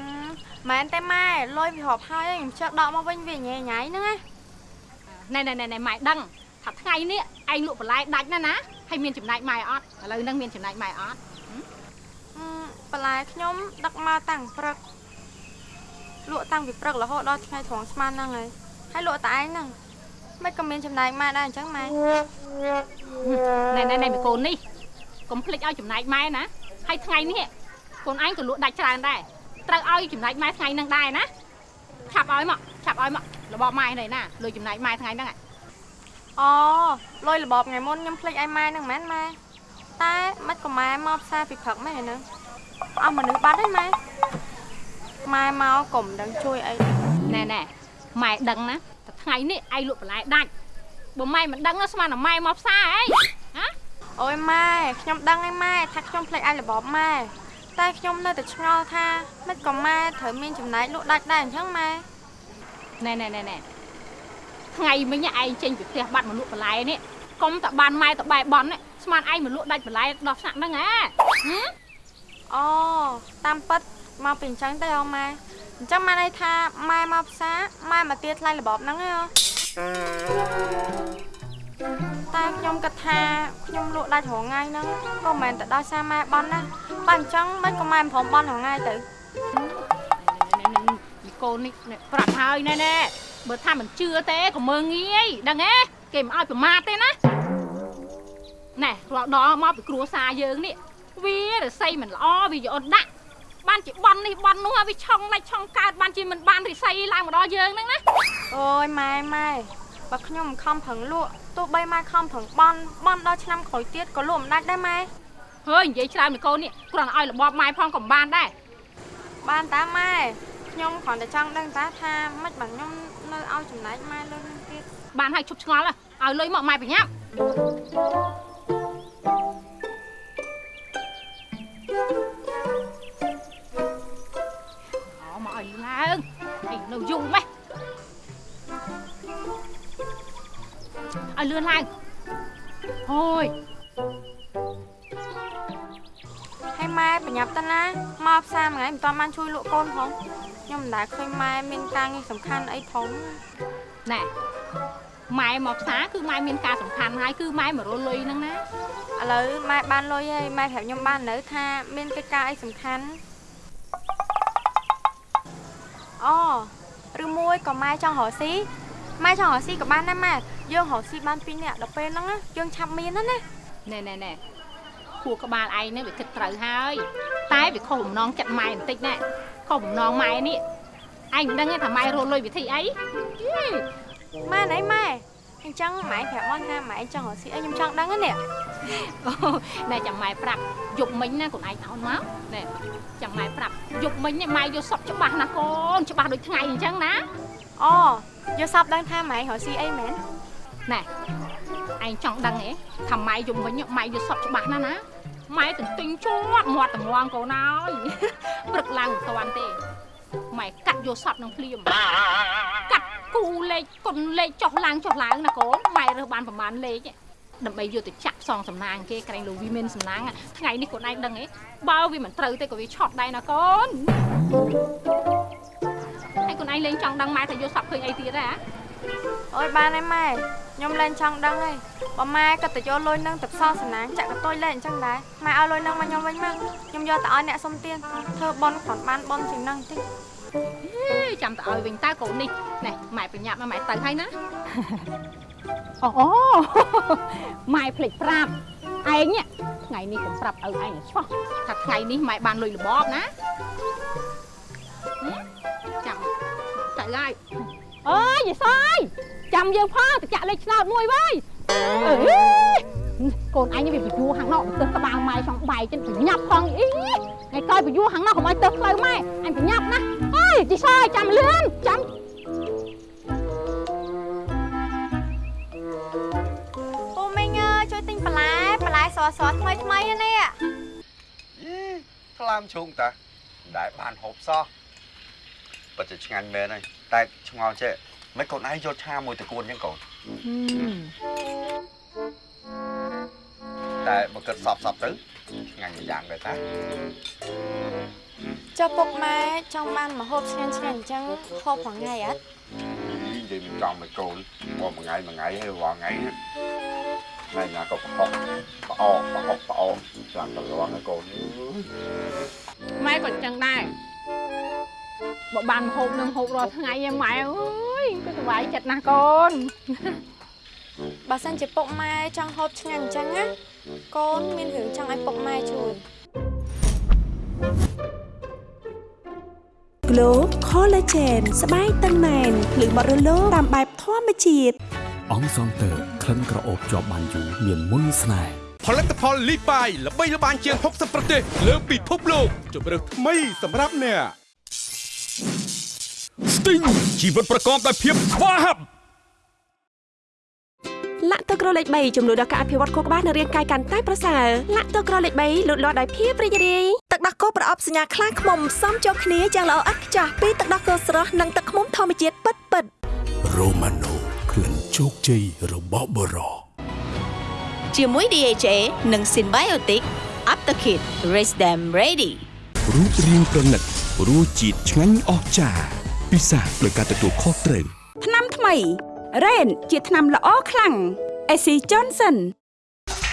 មែនទេម៉ែលុយវារាប់ហើយខ្ញុំជិះដកមកវិញវាញ៉ៃញ៉ៃហ្នឹងណា ណែណែណែណែម៉ែដឹងថាថ្ងៃនេះឯងលក់បន្លែដាច់ណាស់ណាហើយមានចំណែកម៉ែអត់ឥឡូវហ្នឹងមានចំណែកម៉ែអត់អឺបន្លែខ្ញុំដឹកមកតាំងព្រឹកលក់តាំងពីព្រឹករហូតដល់ថ្ងៃត្រង់ស្មានហ្នឹងហើយហើយលក់តែឯងហ្នឹងមិនក៏មានចំណែកម៉ែដែរអញ្ចឹងម៉ែណែណែណែមីកូននេះកុំភ្លេចឲ្យចំណែកម៉ែណាហើយថ្ងៃនេះកូនឯងក៏លក់ដាច់ច្រើនដែរត្រូវឲ្យចំណែកម៉ែថ្ងៃហ្នឹងដែរណា ឆាប់ឲ្យមកឆាប់ឲ្យមករបស់ម៉ែនេះណាលុយចំណែកម៉ែថ្ងៃហ្នឹងហ៎អូលុយរបបថ្ងៃមុនខ្ញុំភ្លេចឲ្យម៉ែហ្នឹងមែនម៉ែតែមិនក៏ម៉ែមកផ្សារពីព្រឹកម៉ែហ្នឹងអស់មនុស្សបាត់ហើយម៉ែម៉ែមកកុំដឹងជួយអីណែណែម៉ែដឹងណាតែថ្ងៃនេះឯងលក់បន្លែដាច់បើម៉ែមិនដឹងណាស្មានតែម៉ែមកផ្សារអីហ៎អូយម៉ែខ្ញុំដឹងហើយម៉ែថាខ្ញុំភ្លេចឲ្យរបបម៉ែ តែខ្ញុំនៅតែឆ្ងល់ថាមិនក៏ម៉ែត្រូវមានចំណែកលក់ដាច់ដែរអញ្ចឹងម៉ែណែណែណែណែថ្ងៃមិញឯងចេញពីផ្ទះបាត់មកលក់បន្លែនេះកុំតែបានម៉ែទៅបែបបន់នេះស្មានឯងមកលក់ដាច់បន្លែដល់ថ្នាក់ហ្នឹងហ៎ហឹមអូតាមពិតមកពីអញ្ចឹងទៅអូម៉ែអញ្ចឹងម៉ែន័យថាម៉ែមកផ្សារម៉ែមកទាថ្លៃរបបហ្នឹងឯងអូ តែខ្ញុំគិតថាខ្ញុំលក់ដាច់រងថ្ងៃហ្នឹងក៏មិនមែនតែដោយសារម៉ែបន់ណាបើអញ្ចឹងមិនក៏ម៉ែមិនព្រមបន់រងថ្ងៃទៅណែណែមីកូននេះណែប្រាប់ហើយណែណែបើថាមិនជឿទេក៏មើងងាយដឹងទេគេមិនឲ្យប្រមាថទេណាណែរាល់ដល់មកពីគ្រួសារយើងនេះវារស័យមិនល្អវាយកអត់ដាក់បានជាបន់នេះបន់នោះហើយវាឆុងដាច់ឆុងកើតបានជាមិនបានរិស័យឡើងមកដល់យើងហ្នឹងណាអូយម៉ែម៉ែ បើខ្ញុំមិនខំប្រឹងលក់ទោះបីម៉ែខំប្រឹងបន់បន់ដល់ឆ្នាំក្រោយទៀតក៏លក់មិនដាច់ដែរម៉ែហើយនិយាយច្រើនមីកូននេះគ្រាន់តែឲ្យរបបម៉ែផងក៏មិនបានដែរបានតាម៉ែខ្ញុំគ្រាន់តែចង់ដឹងតាថាមិនបើខ្ញុំនៅឲ្យចំណែកម៉ែលុយនឹងទៀតបានហើយឈប់ឆ្ងល់ហើយឲ្យលុយមកម៉ែប្រញាប់អូមកឲ្យឡើងឯងនៅយូរម៉េះ ឲ្យលឿនឡើងហូយហើយម៉ែប្រញាប់តាណាមកផ្សារមួយថ្ងៃមិនតាន់បានជួយលក់កូនផងខ្ញុំខ្ញុំមិនដែលឃើញម៉ែមានការងារសំខាន់អីផងណែម៉ែមកផ្សារគឺម៉ែមានការសំខាន់ហើយគឺម៉ែមករលុយហ្នឹងណាឥឡូវម៉ែបានលុយហើយម៉ែប្រាប់ខ្ញុំបាននៅថាមានកិច្ចការអីសំខាន់អូឬមួយក៏ម៉ែចង់រកស៊ី ម៉ែចង់រកស៊ីក៏បានដែរម៉ែយើងរកស៊ីបានពីរនាក់ដល់ពេលហ្នឹងណាយើងឆាប់មានណាណាណែណែណែខួរក្បាលឯងនេះវាគិតត្រូវហើយ តែវាខុសបំណងចិត្តម៉ែបន្តិចណែខុសបំណងម៉ែនេះឯងមិនដឹងទេថាម៉ែរលុយវិធីអីយីម៉ែណៃម៉ែអញ្ចឹងម៉ែប្រាប់មកថាម៉ែចង់រកស៊ីអីខ្ញុំចង់ដឹងហ្នឹងនេះអូណែចាំម៉ែប្រាប់យប់មិញណាកូនឯងអោនមកណែចាំម៉ែប្រាប់យប់មិញនេះម៉ែយកសពច្បាស់ណាកូនច្បាស់ដូចថ្ងៃអញ្ចឹងណាអូ យកសពដឹងថាម៉ែរកស៊ីអីមែនណែឯងចង់ដឹងហ៎ថាម៉ែយំវិញម៉ែយកសពច្បាស់ណាស់ណាម៉ែទន្ទិញជាប់មាត់តម្ងកូនអើយព្រឹកឡើងមិនតាន់ទេម៉ែកាត់យកសពនឹងភ្លាមកាត់គូលេខគុណលេខចុះឡើងចុះឡើងណាកូនម៉ែរើសបានប្រហែលលេខឯងដើម្បីយកទៅចាក់ផ្សងសំណាងគេក្រែងលោកវាមានសំណាងថ្ងៃនេះកូនឯងដឹងហ៎បើវាមិនត្រូវទេក៏វាឆត់ដែរណាកូន ហើយកូនឯងលេងចង់ដឹងម៉ែថាយកសពឃើញអីទៀតហ៎អូយបានហើយម៉ែខ្ញុំលែងចង់ដឹងហើយបើម៉ែក៏ទៅយកលុយនឹងទៅផ្សងសំណាងចាក់កតុយលែងអញ្ចឹងដែរម៉ែឲ្យលុយនឹងមកខ្ញុំវិញមកខ្ញុំយកទៅឲ្យអ្នកសុំទានធ្វើបន់គ្រាន់បានបន់ជាងហ្នឹងតិចហេចាំទៅឲ្យវិញតើកូននេះណែម៉ែប្រញាប់ណាម៉ែទៅហើយណាអូអូម៉ែភ្លេចប្រាប់ឯងនេះថ្ងៃនេះកុំប្រាប់ឪឯងឲ្យឆ្លោះថាថ្ងៃនេះម៉ែបានលុយរបបណា ទៅហើយអើយយីសយចាំយើងផងទៅចាក់លេខឆ្នោតមួយវើយអើយកូនអញវាបយួរខាងនក់ទៅក្បាលម៉ែចង់បែកចិនប្រញាប់ផងអីថ្ងៃក្រោយបយួរខាងនក់កុំឲ្យទៅផ្លូវម៉ែអញប្រញាប់ណាអើយយីសយចាំលឿនចាំពូមីងអើយជួយទិញបន្លែបន្លែស្រស់ស្រស់ថ្មីថ្មីៗនេះយីខ្លាមឈូងតាមិនដែលបានហូបសោះ ពិតជាឆ្ងាញ់មែនហើយតែឆ្ងល់ចេះមិនកូនឯងយកឆាមួយតកួនអញ្ចឹងកូនតែបើគិតសពសពទៅឆ្ងាញ់មួយយ៉ាងដែរតាចុះពុកម៉ែចង់បានម្ហូបឆ្ងាញ់ឆ្ងាញ់អញ្ចឹងហូបមួយថ្ងៃអត់និយាយមិនចង់មិនកូនមកមួយថ្ងៃមួយថ្ងៃហើយរាល់ថ្ងៃហ្នឹងថ្ងៃណាក៏ប្រហុកប្រអកប្រហុកប្រអកចាំតរងណាកូនអើយម៉ែក៏ចឹងដែរ បើបានហូបនឹងហូបរាល់ថ្ងៃឯងម៉ែអើយគឺសុបាយចិត្តណាស់កូនបើសិនជាពុកម៉ែចង់ហូបឆ្ងាញ់អញ្ចឹងណាកូនមានរឿងចង់ឲ្យពុកម៉ែជួយ Glow Collagen ស្បែកតឹងណែនភ្លឺបត់រលោងតាមបែបធម្មជាតិអង្គសងតើក្លិនក្រអូបជាប់បានយូរមានមុនស្នេហ៍ផលិតផលលីបាយល្បីល្បាញជាង60ប្រទេសលើពិភពលោកជម្រើសថ្មីសម្រាប់អ្នក Sting ជីវិតប្រកបដោយភាពស្វាហាប់លាក់ទឹកក្រលេខ3ចំនួនដល់ការអភិវឌ្ឍខួរក្បាលនិងរាងកាយកាន់តែប្រសើរលាក់ទឹកក្រលេខ3លូតលាស់ដោយភាពរីករាយទឹកដោះគោប្រអប់សញ្ញាខ្លាំងខ្មុំសមចូលគ្នាយ៉ាងល្អឥតខ្ចោះពីទឹកដោះគោស្រស់និងទឹកខ្មុំធម្មជាតិពិតពិត Romano ក្លិនជោគជ័យរបស់បរោជាមួយ DHA និង Symbiotic Aptakit Raise them ready រូបរាងប្រណិត រសជាតិឆ្ងាញ់អស្ចារ្យពិសាដោយការទទួលខុសត្រូវថ្នាំថ្មី Rain ជាថ្នាំល្អខ្លាំង AC Johnson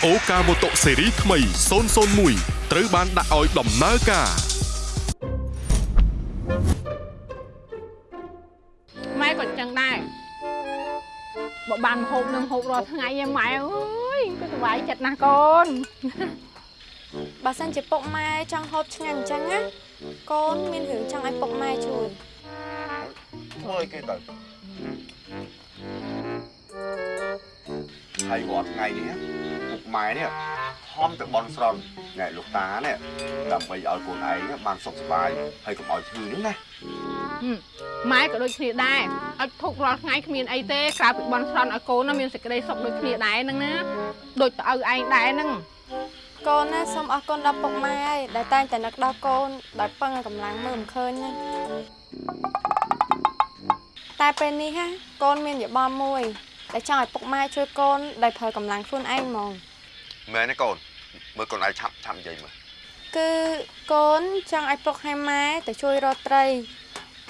អូកាម៉ូតូស៊េរីថ្មី001ត្រូវបានដាក់ឲ្យដំណើរការម៉ែក៏ចឹងដែរបើបានហូបនឹងហូបរាល់ថ្ងៃឯងម៉ែអើយគឺសុបាយចិត្តណាស់កូនបើសិនជាពុកម៉ែចង់ហូបឆ្ងាញ់អញ្ចឹងណា កូនមានរឿងចង់ឲ្យពុកម៉ែជួយធ្វើឲ្យគេទៅហើយរាល់ថ្ងៃនេះពុកម៉ែនេះខំទៅបន់ស្រន់ណែលោកតានេះដើម្បីឲ្យកូនឯងបានសុខសប្បាយហើយកុំឲ្យឈឺនេះណាម៉ែក៏ដូចគ្នាដែរអត់ធុករាល់ថ្ងៃគ្មានអីទេក្រៅពីបន់ស្រន់ឲ្យកូនណាមានសេចក្តីសុខដូចគ្នាដែរហ្នឹងណាដូចទៅឪឯងដែរហ្នឹង កូនណាសូមអរគុណដល់ពុកម៉ែហើយដែលតែងតែនឹកដល់កូនដោយពឹងឲ្យកម្លាំងមើលមិនឃើញណាតែពេលនេះហាកូនមានយោបល់មួយដែលចង់ឲ្យពុកម៉ែជួយកូនដោយប្រើកម្លាំងខ្លួនឯងហ្មងមែនទេកូនមើលកូនឯងឆាប់ឆាប់និយាយមើលគឺកូនចង់ឲ្យពុកឲ្យម៉ែទៅជួយរកត្រី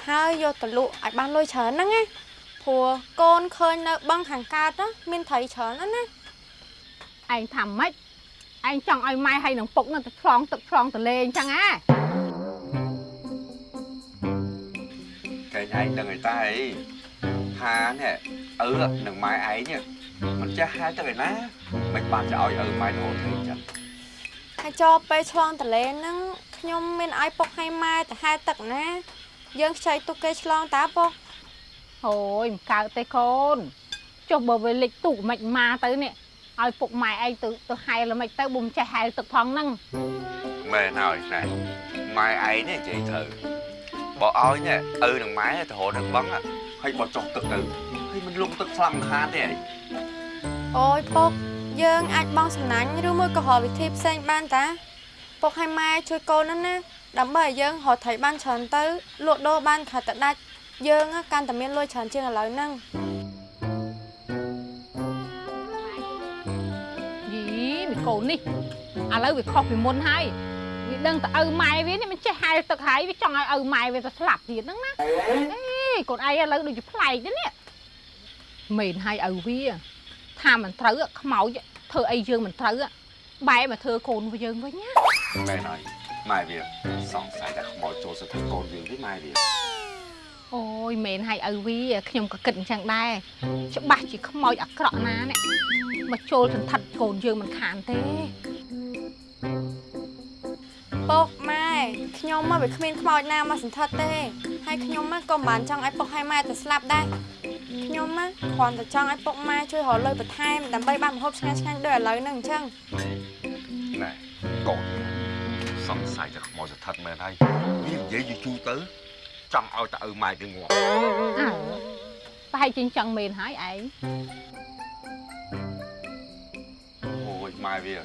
ហើយយកទៅលក់ឲ្យបានលុយច្រើនហ្នឹងណាព្រោះកូនឃើញនៅបឹងខាងកើតណាមានត្រីច្រើនណាស់ណាឯងថាម៉េច ឯងចង់ឲ្យម៉ែហើយនឹងពុកនឹងទៅឆ្លងទឹកឆ្លងទលេអញ្ចឹងហ៎កែងឯងដឹងឯតាអីថានេះឪនឹងម៉ែឯងនេះមិនចេះហែទៅឯណាមិនបានจะឲ្យឪម៉ែទៅហូតទេចឹងហើយចូលពេលឆ្លងតលេហ្នឹងខ្ញុំមានឲ្យពុកឲ្យម៉ែទៅហែទឹកណា យើងខ្ចីទុកគេឆ្លងតាពុកអូយមិនកើតទេកូនចុះបើវាលិចទូកមិនមកទៅនេះ ឲ្យពុកម៉ែឯងទៅទៅហែលមិនទៅបុំចេះហែលទឹកផងហ្នឹងមែនហើយណែម៉ែឯងនេះនិយាយត្រូវបើឲ្យនេះឪនឹងម៉ែទៅហូតនឹងបឹងហើយបើចុះទឹកទៅហើយមិនលងទឹកស្លាប់មិនខានទេឯងអូយពុកយើងអាចបងសំណាញ់ឬមួយក៏រកវិធីផ្សេងបានតាពុកឲ្យម៉ែជួយកូនហ្នឹងណាដើម្បីឲ្យយើងរកត្រីបានច្រើនទៅលក់ដូរបានខិតទៅដាច់យើង á កាន់តែមានលុយច្រើនជាងឥឡូវហ្នឹង កូននេះឥឡូវវាខុសពីមុនហើយវាដឹងតែឪម៉ែវានេះមិនចេះហែលទឹកហើយវាចង់ឲ្យឪម៉ែវាទៅស្លាប់ទៀតហ្នឹងណាអេកូនឯងឥឡូវដូចជាប្លែកទេនេះមែនហើយឪវាថាមិនត្រូវខ្មោចធ្វើអីយើងមិនត្រូវបែរមកធ្វើកូនយើងវិញណាមែនហើយម៉ែវាសង្ស័យតែខ្មោចចូលសឹកកូនយើងទេម៉ែវា អូយមែនហើយឪវាខ្ញុំក៏គិតអញ្ចឹងដែរច្បាស់ជាខ្មោចអាក្រក់ណានេះមកចូលសន្តិដ្ឋកូនយើងមិនខានទេពុកម៉ែខ្ញុំមកវាគ្មានខ្មោចណាមកសន្ធិដ្ឋទេហើយខ្ញុំមកក៏មិនបានចង់ឲ្យពុកឲ្យម៉ែទៅស្លាប់ដែរខ្ញុំមកគ្រាន់តែចង់ឲ្យពុកម៉ែជួយរកលុយបន្ថែមដើម្បីបានម្ហូបឆ្ងាញ់ឆ្ងាញ់ៗដូចឥឡូវហ្នឹងអញ្ចឹងណែកូនសង្ស័យតែខ្មោចស្ថិតមែនហើយវានិយាយយូរយូរទៅ ចង់ឲ្យតែឪម៉ែវាងាប់អើប្រហែលជាអញ្ចឹងមែនហើយឯងអូយម៉ែវា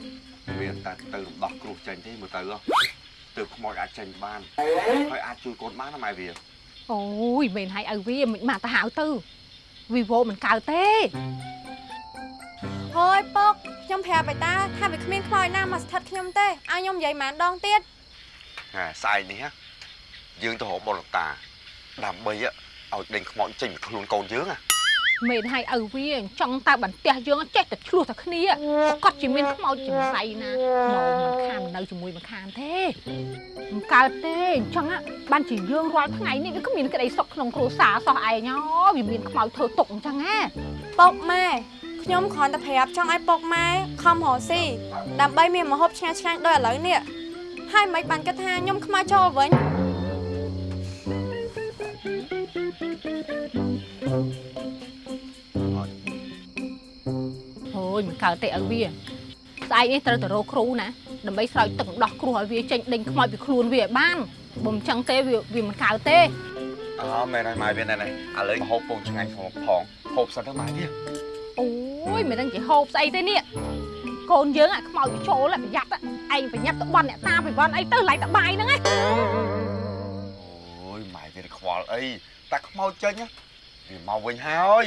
វាតែទៅរំដោះគ្រោះចេញទេមើលទៅហ៎ទើបខ្មោចអាចចេញបានហើយអាចជួយកូនបានណាម៉ែវាអូយមែនហើយឪវាមិនមកទៅហៅទៅវីវោមិនកើតទេហើយពុកខ្ញុំប្រាប់បៃតាថាវាគ្មានខ្មោចណាមកស្ថិតខ្ញុំទេឲ្យខ្ញុំនិយាយម៉ានដងទៀតហ่าស្អែកនេះហ៎ យើងទៅរកបុលតាដើម្បីហ៎ឲ្យដេញខ្មោចចេញពីខ្លួនកូនយើងហ៎មែនហើយឪវាចង់តែបន្ទះយើងចេះតែឆ្លោះតែគ្នាគាត់ជាមានខ្មោចចំសៃណាមកមិនខាននៅជាមួយមិនខានទេមិនកើតទេអញ្ចឹងបានជាយើងរាល់ថ្ងៃនេះវាក៏មានក្តីសុខក្នុងគ្រួសារសោះឯងហ៎វាមានខ្មោចធ្វើទុកអញ្ចឹងណាពុកម៉ែខ្ញុំគ្រាន់តែប្រាប់ចង់ឲ្យពុកម៉ែខំរកស៊ីដើម្បីមានម្ហូបឆ្ងាញ់ឆ្ងាញ់ៗដូចឥឡូវនេះហើយមិនបានគិតថាខ្ញុំខ្មៅចូលវិញ អូយមិនកើតទេឪវាស្អែកនេះត្រូវទៅរកគ្រូណាដើម្បីស្រោចទឹកដោះគ្រោះឲ្យវាចេញដេញខ្មោចពីខ្លួនវាឲ្យបានបើមិនចឹងទេវាវាមិនកើតទេអូមែនហើយម៉ែវាណែនេះឥឡូវមកហូបពងឆ្ងាញ់ផងផងហូបសិនទៅម៉ែវាអូយមិនដឹងជាហូបស្អីទេនេះកូនយើងអាខ្មោចវាចូលហើយប្រយ័ត្នឯងប្រញាប់ទៅបន់អ្នកតាពីបន់អីទៅឡៃតបាយហ្នឹងឯងអូយម៉ែវាខ្វល់អីតែខ្មោចចេញណា វាមកវិញហើយ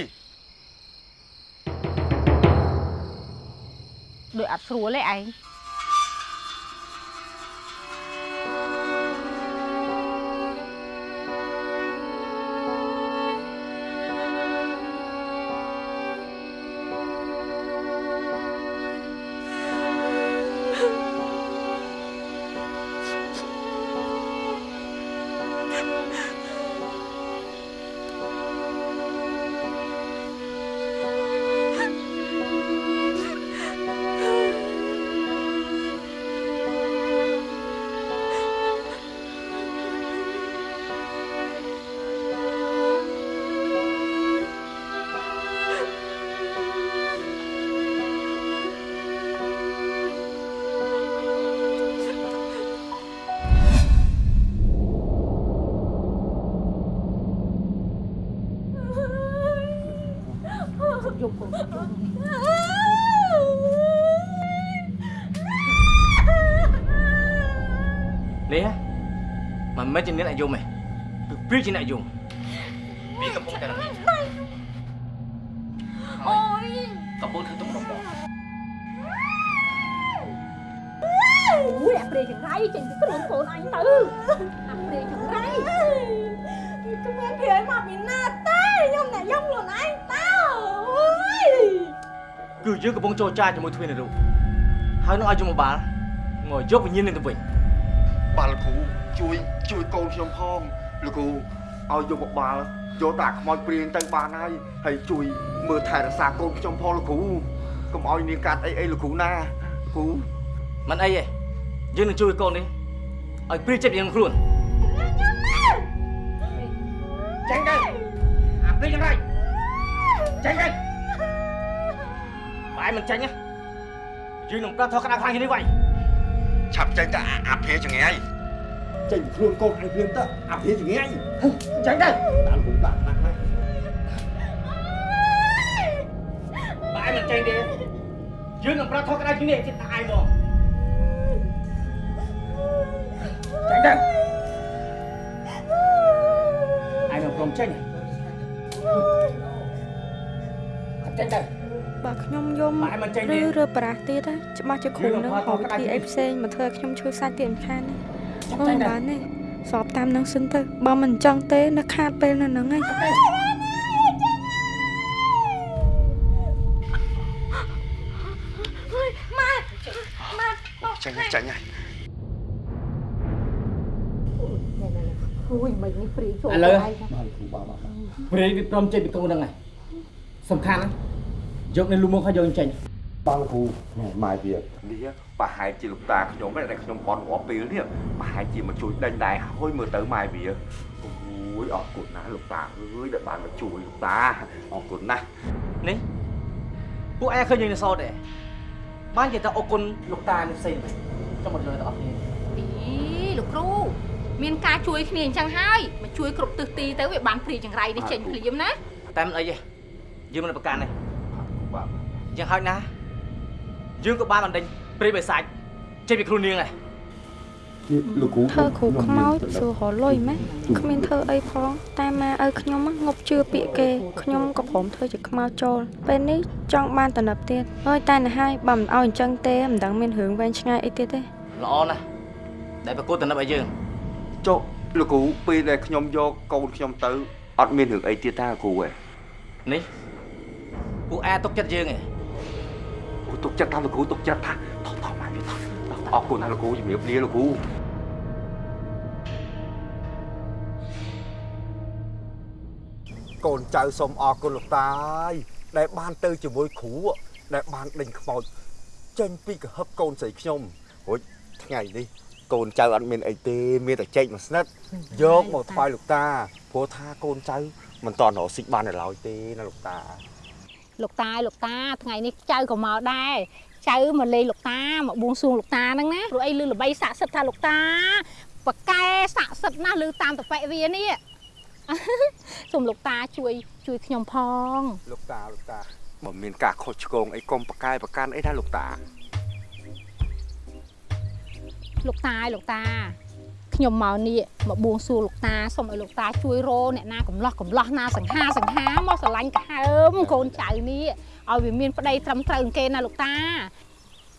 ដូចអត់ស្រួលទេឯង មិនមែនជាអ្នកអាយុទេគឺព្រាជាអ្នកអាយុវាកំពុងតែរំលឹកអូយកំពុងធ្វើទុករបស់អូយអាព្រៃចង្រៃចេញពីខ្លួនកូនអញទៅអាព្រៃចង្រៃគ្មានព្រាយមកពីណាទេខ្ញុំអ្នកយកខ្លួនឯងតើអើយគឺយើងកំពុងចរចាជាមួយទ្វេនរូបហើយនឹងឲ្យយមបាលងើយកវិញ្ញាណនឹងទៅវិញបាទលោកគ្រូ ជួយជួយកូនខ្ញុំផងលោកគ្រូឲ្យយកបបាលយកតាខ្មោចព្រាយទៅបានហើយហើយជួយមើលថែរក្សាកូនខ្ញុំផងលោកគ្រូកុំឲ្យនាងកាត់អីអីលោកគ្រូណាលោកគ្រូមិនអីទេយើងនឹងជួយកូននេះឲ្យព្រាយចិត្តយើងខ្លួនចាញ់ទៅអាព្រាយយ៉ាងไรចាញ់ទៅបាយមិនចាញ់ណាយើងនឹងប្រត់ថោក្តៅខ្លាំងជាងនេះវិញឆាប់ចេញទៅអាអាភេចងាយ ចេញខ្លួនកូនឲ្យព្រាមទៅអាភេចងាយចាញ់ទៅតាមគ្រូដាក់ណាស់ណាបាយមិនចាញ់ទេយើងនឹងប្រត់ថោក្តៅជាងនេះចិត្តតែឯងមកចាញ់ទៅឯងនឹងព្រមចេញចាញ់ទៅបើខ្ញុំយំបាយមិនចេញទេឬរើប្រាស់ទៀតណាច្បាស់ជាគ្រូយើងនឹងនឹងហៅផាត់វិធីផាត់អីផ្សេងមកធ្វើឲ្យខ្ញុំឈឺសាច់ទៀតមិនខានទេ ចាំអូតែយណាបានទេសອບតាមនឹងសិនទៅបើមិនអញ្ចឹងទេនៅខាតពេលនៅហ្នឹងឯងចេញហើយចេញហើយអូយមិននេះព្រីចូលឥឡូវហើយព្រាយវាព្រមចេញពីកូនហ្នឹងហើយសំខាន់ណាយកនៅលុំមកឲ្យយកចេញ បងគ្រូណែម៉ែវានេះប្រហែលជាលោកតាខ្ញុំឯងដែលខ្ញុំបន់រាល់ពេលនេះប្រហែលជាមកជួយដេញដែរហើយមើលទៅម៉ែវាអូយអរគុណណាស់លោកតាអើយដែលបានមកជួយលោកតាអរគុណណាស់នេះពួកឯងឃើញយើងនៅសតទេបាននិយាយថាអរគុណលោកតានេះផ្សេងចាំមកលើទៅអស់គ្នាអីលោកគ្រូមានការជួយគ្នាអញ្ចឹងហើយមកជួយគ្រប់ទិសទីទៅវាបានព្រីចង្រៃនេះចេញភ្លាមណាតែមិនអីទេយើងមិនប្រកាន់ទេបាទយ៉ាងហោចណាស់ យើងក៏បានបណ្ដេញព្រាយបិសាចចេញពីខ្លួននាងដែរលោកគ្រូធ្វើគ្រូខ្មោចសួររលុយម៉េះគ្មានធ្វើអីផងតែម៉ែឪខ្ញុំហ្នឹងងប់ជឿពាក្យគេខ្ញុំក៏ព្រមធ្វើជាខ្មោចចូលពេលនេះចង់បានតំណប់ទៀតហើយតែណាហើយបើមិនឲ្យអញ្ចឹងទេមិនដឹងមានរឿងវែងឆ្ងាយអីទៀតទេល្អណាស់ដែលប្រកួតតំណឹបឲ្យយើងចុះលោកគ្រូពេលដែលខ្ញុំយកកូនខ្ញុំទៅអត់មានរឿងអីទៀតទេលោកគ្រូឯងនេះពួកឯងទុកចិត្តយើងឯង អូទុកចិត្តតាមលោកគ្រូទុកចិត្តថាថោះថោះម៉ែវាថោះអរគុណណាស់លោកគ្រូជំរាបលាលោកគ្រូកូនចៅសូមអរគុណលោកតាអើយដែលបានទៅជាមួយគ្រូដែលបានដេញខ្មោចចេញពីកហឹបកូនស្រីខ្ញុំរួចថ្ងៃនេះកូនចៅអត់មានអីទេមានតែចេកមួយស្និតយកមកថ្វាយលោកតាព្រោះថាកូនចៅមិនតន់រកស៊ីបាននៅឡើយទេណាលោកតា លោកតាលោកតាថ្ងៃនេះចៅក៏មកដែរចៅមកលេងលោកតាមកបួងសួងលោកតាហ្នឹងណាព្រោះអីលឺល្បីស័ក្តិសិទ្ធិថាលោកតាបកែស័ក្តិសិទ្ធិណាស់លឺតាមតប៉ែវានេះសូមលោកតាជួយជួយខ្ញុំផងលោកតាលោកតាបើមានការខុសឆ្គងអីកុំប្រកែប្រកាន់អីណាលោកតាលោកតាឲ្យលោកតា ខ្ញុំមកនេះមកបួងសួងលោកតាសូមឲ្យលោកតាជួយរកអ្នកណាកំឡោះកំឡោះណាសង្ហាសង្ហាមកស្រឡាញ់កាហើមកូនចៅនេះឲ្យវាមានប្តីត្រឹមត្រូវនឹងគេណាលោកតា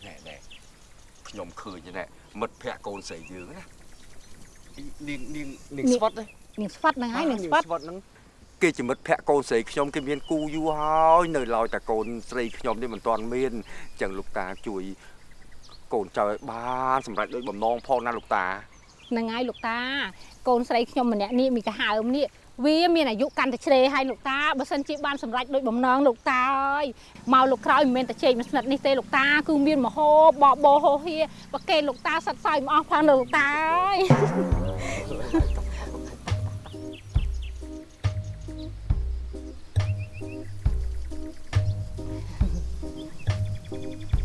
ណែណែខ្ញុំឃើញណែមិត្តភក្តិកូនស្រីយើងណានាងនាងនាងស្វិតនាងស្វាត់ហ្នឹងហើយនាងស្វាត់ស្វិតហ្នឹងគេជាមិត្តភក្តិកូនស្រីខ្ញុំគេមានគូយូរហើយនៅឡើយតែកូនស្រីខ្ញុំនេះមិនទាន់មានអញ្ចឹងលោកតាជួយកូនចៅឲ្យបានសម្រាប់ដូចបំណងផងណាលោកតា ហ្នឹងហើយលោកតា កូនស្រីខ្ញុំម្នាក់នេះមីកាហើមនេះវាមានអាយុកាន់តែជ្រេហើយលោកតាបើសិនជាបានសម្រេចដូចបំណងលោកតាអើយមកលោកក្រោយមិនមែនតែជែកមួយស្និតនេះទេលោកតាគឺមានមហោបបោហោហៀប្រកេនលោកតាសិតសោយមកអស់ផងលោកតាអើយ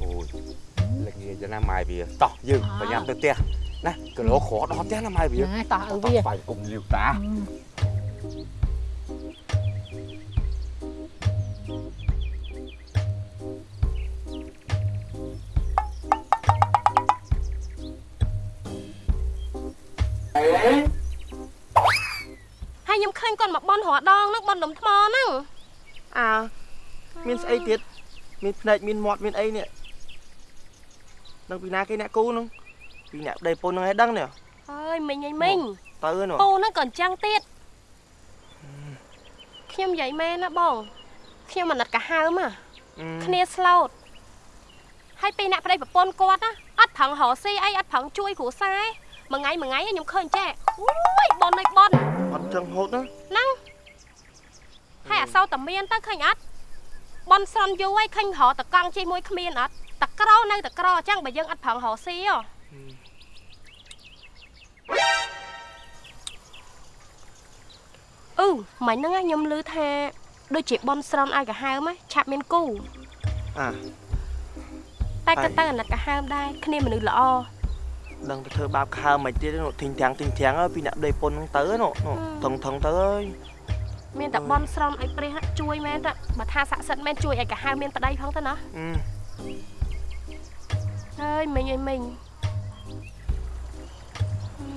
អូយលងាយណាម៉ែវាតោះយើងប្រញាប់ទៅផ្ទះ ណាគីឡូក្រដល់ផ្ទះណាម៉ែវាហ្នឹងហើយតោះឲ្យតោះវាស្បាយគុំលាវតាហើយខ្ញុំឃើញគាត់មកបន់រដងហ្នឹងបន់ដុំថ្មហ្នឹងអើមានស្អីទៀតមានភ្នែកមានមាត់មានអីនេះដឹងពីណាគេអ្នកគូហ្នឹង ពីអ្នកប្តីពុនហ្នឹងឯងដឹងនេះអើយមិញអីមិញទៅហ្នឹងពូហ្នឹងក៏អញ្ចឹងទៀតខ្ញុំនិយាយមែនណាបងខ្ញុំអាណិតកាហើមហ่ะអឺគ្នាស្លូតហើយពេលអ្នកប្តីប្រពន្ធគាត់ណាអត់ប្រឹងរកស៊ីអីអត់ប្រឹងជួយគ្រួសារឯងមួយថ្ងៃមួយថ្ងៃខ្ញុំឃើញចេះអូយបនឯបនអត់ចឹងហូតណាហ្នឹងហើយអសោតតែមានទៅឃើញអត់បនស្រន់យូរហើយឃើញរកតកង់ជាមួយគ្មានអត់តក្រនៅតក្រអញ្ចឹងបើយើងអត់ប្រឹងរកស៊ីហ៎ អឺមិនហ្នឹងណាខ្ញុំឮថាដូចជាបនស្រន់ឲ្យកាហើមហ៎ឆាប់មានគូអាតែក៏ទៅអាណិតកាហើមដែរគ្នាមនុស្សល្អដឹងទៅធ្វើបាបខើមិនទៀតនោះធីងទាំងធីងទាំងហើយពីអ្នកដេពុនហ្នឹងទៅនោះនោះថងថងទៅអើយមានតែបនស្រន់ឲ្យព្រះណាជួយមែនតើបើថាស័ក្តិសិទ្ធិមែនជួយឲ្យកាហើមមានប្តីផងទៅណាអឺហើយមិញអីមិញហឹ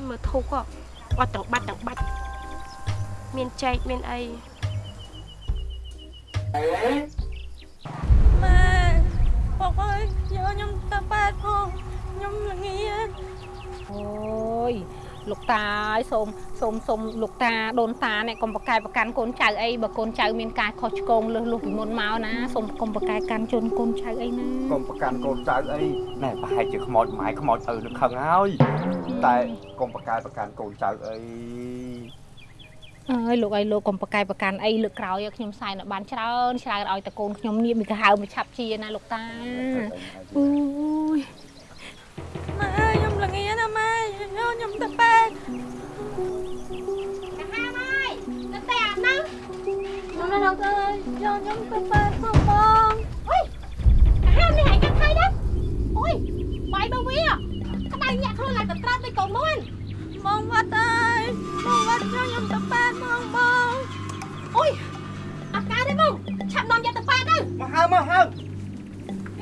មមើលធុកហ៎អត់ទាំងបាច់ទាំងបាច់មានចែកមានអីម៉ែបងអើយយកខ្ញុំទៅប៉ែតផងខ្ញុំល្ងាអូយ លោកតាអើយសូមសូមសូមលោកតាដូនតាអ្នកកុំប្រកែកប្រកាន់កូនចៅអីបើកូនចៅមានការខុសឆ្គងលើសលុះពីមុនមកណាសូមកុំប្រកែកកាន់ជន់កូនចៅអីណាកុំប្រកាន់កូនចៅអីណែប្រហែលជាខ្មោចម៉ែខ្មោចឪនឹងខឹងហើយតែកុំប្រកែកប្រកាន់កូនចៅអីអើយលោកអីលោកកុំប្រកែកប្រកាន់អីលើកក្រោយឲ្យខ្ញុំសែនឲ្យបានច្រើនច្រើនឲ្យតែកូនខ្ញុំនៀមមីកាហៅមកឆាប់ជាណាលោកតាអូយម៉ែអើយខ្ញុំល្ងាណាម៉ែ យកខ្ញុំទៅប៉ែតកាហាហើយទៅតែអាហ្នឹងខ្ញុំនៅដល់ទៅយកខ្ញុំទៅប៉ែតផងបងអុយកាហានេះឯងកាត់ហើយណាអូយបាយបើវាក្តៅញាក់ខ្លួនឡើងទៅត្រាត់ដូចកូនមួនបងវត្តអើយបងវត្តយកខ្ញុំទៅប៉ែតផងបងអូយអត់កើតទេបងឆាប់នាំយកទៅប៉ែតទៅមកហើមកហើ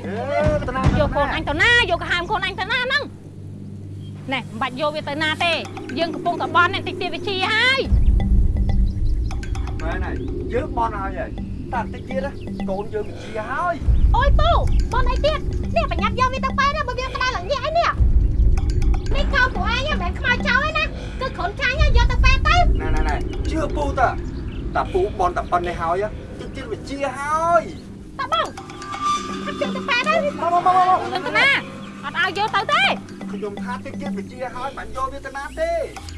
អឺតាណាយកកូនអញទៅណាយកកាហាមកូនអញទៅណាហ្នឹង ណែមិនបាច់យកវាទៅណាទេ យើងកំពុងតែបន់នេះតិចទៀតវាជាហើយមែនហើយយើងបន់ហើយហើយតែតិចទៀតណាកូនយើងវិជាហើយអូយពូបនអីទៀតនេះប្រញាប់យកវាទៅប៉ែតណាបើវាក្តៅឡើងញាក់ឯនេះនេះកៅពួកឯងមិនមែនខ្មៅចោលឯណាគឺគ្រុនចាញ់យកទៅប៉ែតទៅណែណែណែជឿពូតាតាពូបន់តែប៉ុណ្្នេះហើយតិចទៀតវិជាហើយតើបងអត់ជិះទៅប៉ែតទៅមកមកមកមកទៅណាអត់ឲ្យយកទៅទេ ខ្ញុំថាតិចទៀតវិជាហើយមិនយកវាទៅណាទេ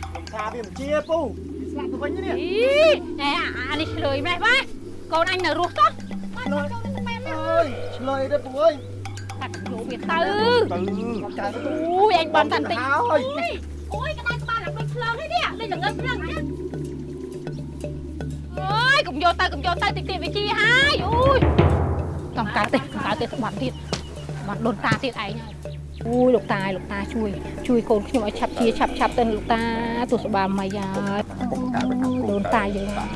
ខ្ញុំថាវាមិនជាពូវាស្លាប់ទៅវិញនេះអីណែអានេះឆ្លើយម្លេះបាទកូនអញនៅរស់ចុះអើយឆ្លើយទេពូអើយកាត់យកវាទៅទៅចៅទៅអូយអញបន់តាន់តិចហើយអូយក្តៅក្បាលឡើងដូចភ្លើងនេះនេះដូចល្ងឹតភ្លើងហ្នឹងអើយកុំយកទៅកុំយកទៅតិចទៀតវាជាហើយអូយកំកើតទេកំកើតទេបាត់ទៀតបាត់ដូនតាទៀតឯងហើយ អូយលោកតាលោកតាជួយជួយកូនខ្ញុំឲ្យឆាប់ជាឆាប់ឆាប់ទៅលោកតាទោះស្បាមិនហើយដូនតាយើងមក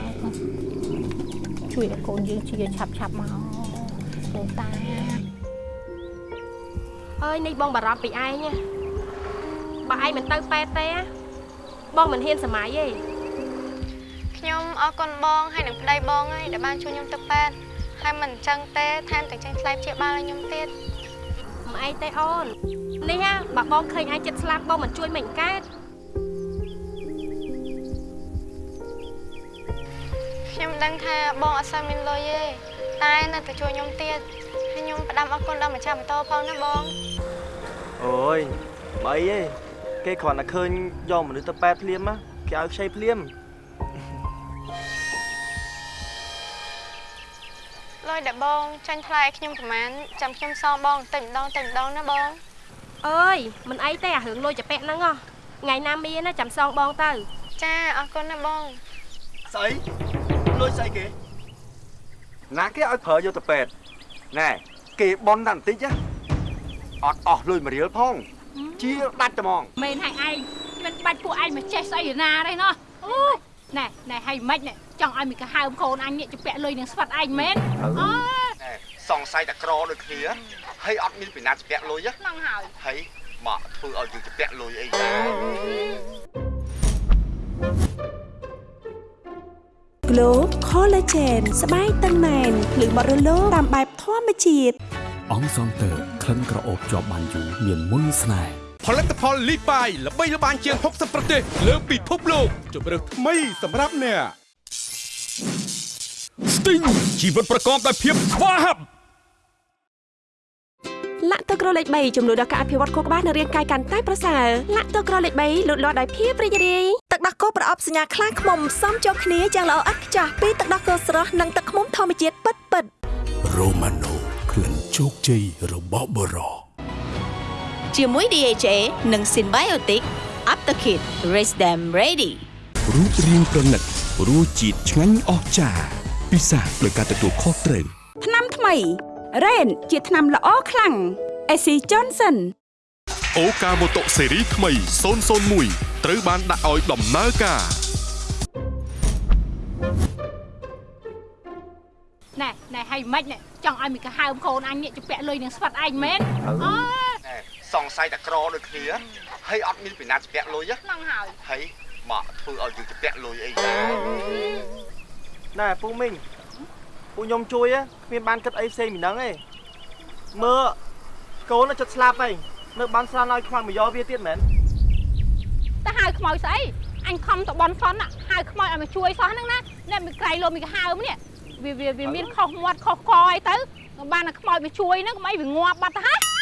ជួយឲ្យកូនយើងជាឆាប់ឆាប់មកដូនតាអើយនេះបងបារម្ភពីឯងណាបើឯងមិនទៅប៉ែតទេណាបងមិនហ៊ានសម័យទេខ្ញុំអរគុណបងហើយនឹងប្តីបងហើយដែលបានជួយខ្ញុំទៅប៉ែតហើយមិនអញ្ចឹងទេថែមទាំងចាញ់ថ្លៃព្យាបាលឲ្យខ្ញុំទៀត មិនអីទេអូននេះណាបើបងឃើញឯងចិត្តស្លាប់បងមិនជួយមិនកើតខ្ញុំដឹងថាបងអត់សូវមានលុយទេតែនៅតែជួយខ្ញុំទៀតហើយខ្ញុំផ្ដាំអរគុណដល់ម្ចាស់ម៉ូតូផងណាបងអូយបើអីទេគេគ្រាន់តែឃើញយកមនុស្សទៅប៉ែតភ្លាមណាគេឲ្យខ្ចីភ្លាម លុយដែលបងចាញ់ថ្លៃឲ្យខ្ញុំប្រហែលចាំខ្ញុំសងបងតែម្ដងតែម្ដងណាបងអើយមិនអីទេអារឿងលុយចាប៉ែកហ្នឹងហ៎ថ្ងៃណាមានណាចាំសងបងទៅ ចាអរគុណណាបងស្អីលុយស្អីគេណាគេឲ្យប្រើយកទៅពេទ្យណែគេបន់តែបន្តិចណាអត់អស់លុយមួយរៀលផងជាដាច់តែហ្មងមែនហើយឯងមិនបាច់ពួកឯងមកចេះស្អីណាទេណោះអូយ ណែណែហើយមិនណែចង់ឲ្យមីកាហើមកូនអញនេះជពាក់លុយនឹងស្វិតឯងមែនអូណែសង្ស័យតែក្រដូចគ្នាហើយអត់មានពីណាជាពាក់លុយណាហ្នឹងហើយហើយមកធ្វើឲ្យយើងជាពាក់លុយអីដែរ Glow Collagen ស្បែកតឹងណែនភ្លឺបត់រលោងតាមបែបធម្មជាតិអង្គសង់ទ័រក្លិនក្រអូបជាប់បានយូរមានមុនស្នេហ៍ ផលិតផលលីបាយល្បីល្បាញជាង60ប្រទេស លើពិភពលោកជម្រើសថ្មីសម្រាប់អ្នកស្ទីងជីវិតប្រកបដោយភាពស្វាហាប់លាក់ទឹកក្រលេខ3ចំនួនដល់ការអភិវឌ្ឍខួរក្បាលនិងរាងកាយកាន់តែប្រសើរលាក់ទឹកក្រលេខ3លូតលាស់ដោយភាពរីករាយទឹកដោះគោប្រអប់សញ្ញាខ្លាឃ្មុំសមចូលគ្នាយ៉ាងល្អឥតខ្ចោះពីទឹកដោះគោស្រស់និងទឹកឃ្មុំធម្មជាតិពិតពិតរ៉ូម៉ាណូក្លិនជោគជ័យរបស់បរោ ជាមួយ DHA និង Symbiotic Aptakit Raise them ready រូបរាងប្រណិតរសជាតិឆ្ងាញ់អស្ចារ្យពិសាដោយការទទួលខុសត្រូវថ្នាំថ្មី Rain ជាថ្នាំល្អខ្លាំង AC Johnson អូកាម៉ូតូស៊េរីថ្មី001ត្រូវបានដាក់ឲ្យដំណើរការណែណែហើយមិនណែចង់ឲ្យមីកាហើមកូនអញនេះជពាក់លុយនឹងស្វាត់ឯងមែនអូ សង្ស័យតែក្រដូចគ្នាហើយអត់មានពីណាជពាក់លុយហ្នឹងហើយហើយមកធ្វើឲ្យយើងជពាក់លុយអីណែពូមីងពូខ្ញុំជួយហ៎គ្មានបានគិតអីផ្សេងពីហ្នឹងទេមើលកូនចិត្តស្លាប់ហើយនៅបានស្រានឲ្យខ្វាំងមកយកវាទៀតមែនទៅហៅខ្មោចស្អីអញខំទៅបនសនហៅខ្មោចឲ្យមកជួយសោះហ្នឹងណាអ្នកមីក្រៃលោមីកាហើមនេះវាវាវាមានខុសមាត់ខុសកអីទៅបានតែខ្មោចមកជួយហ្នឹងកុំអីវាងាប់បាត់ទៅហ่า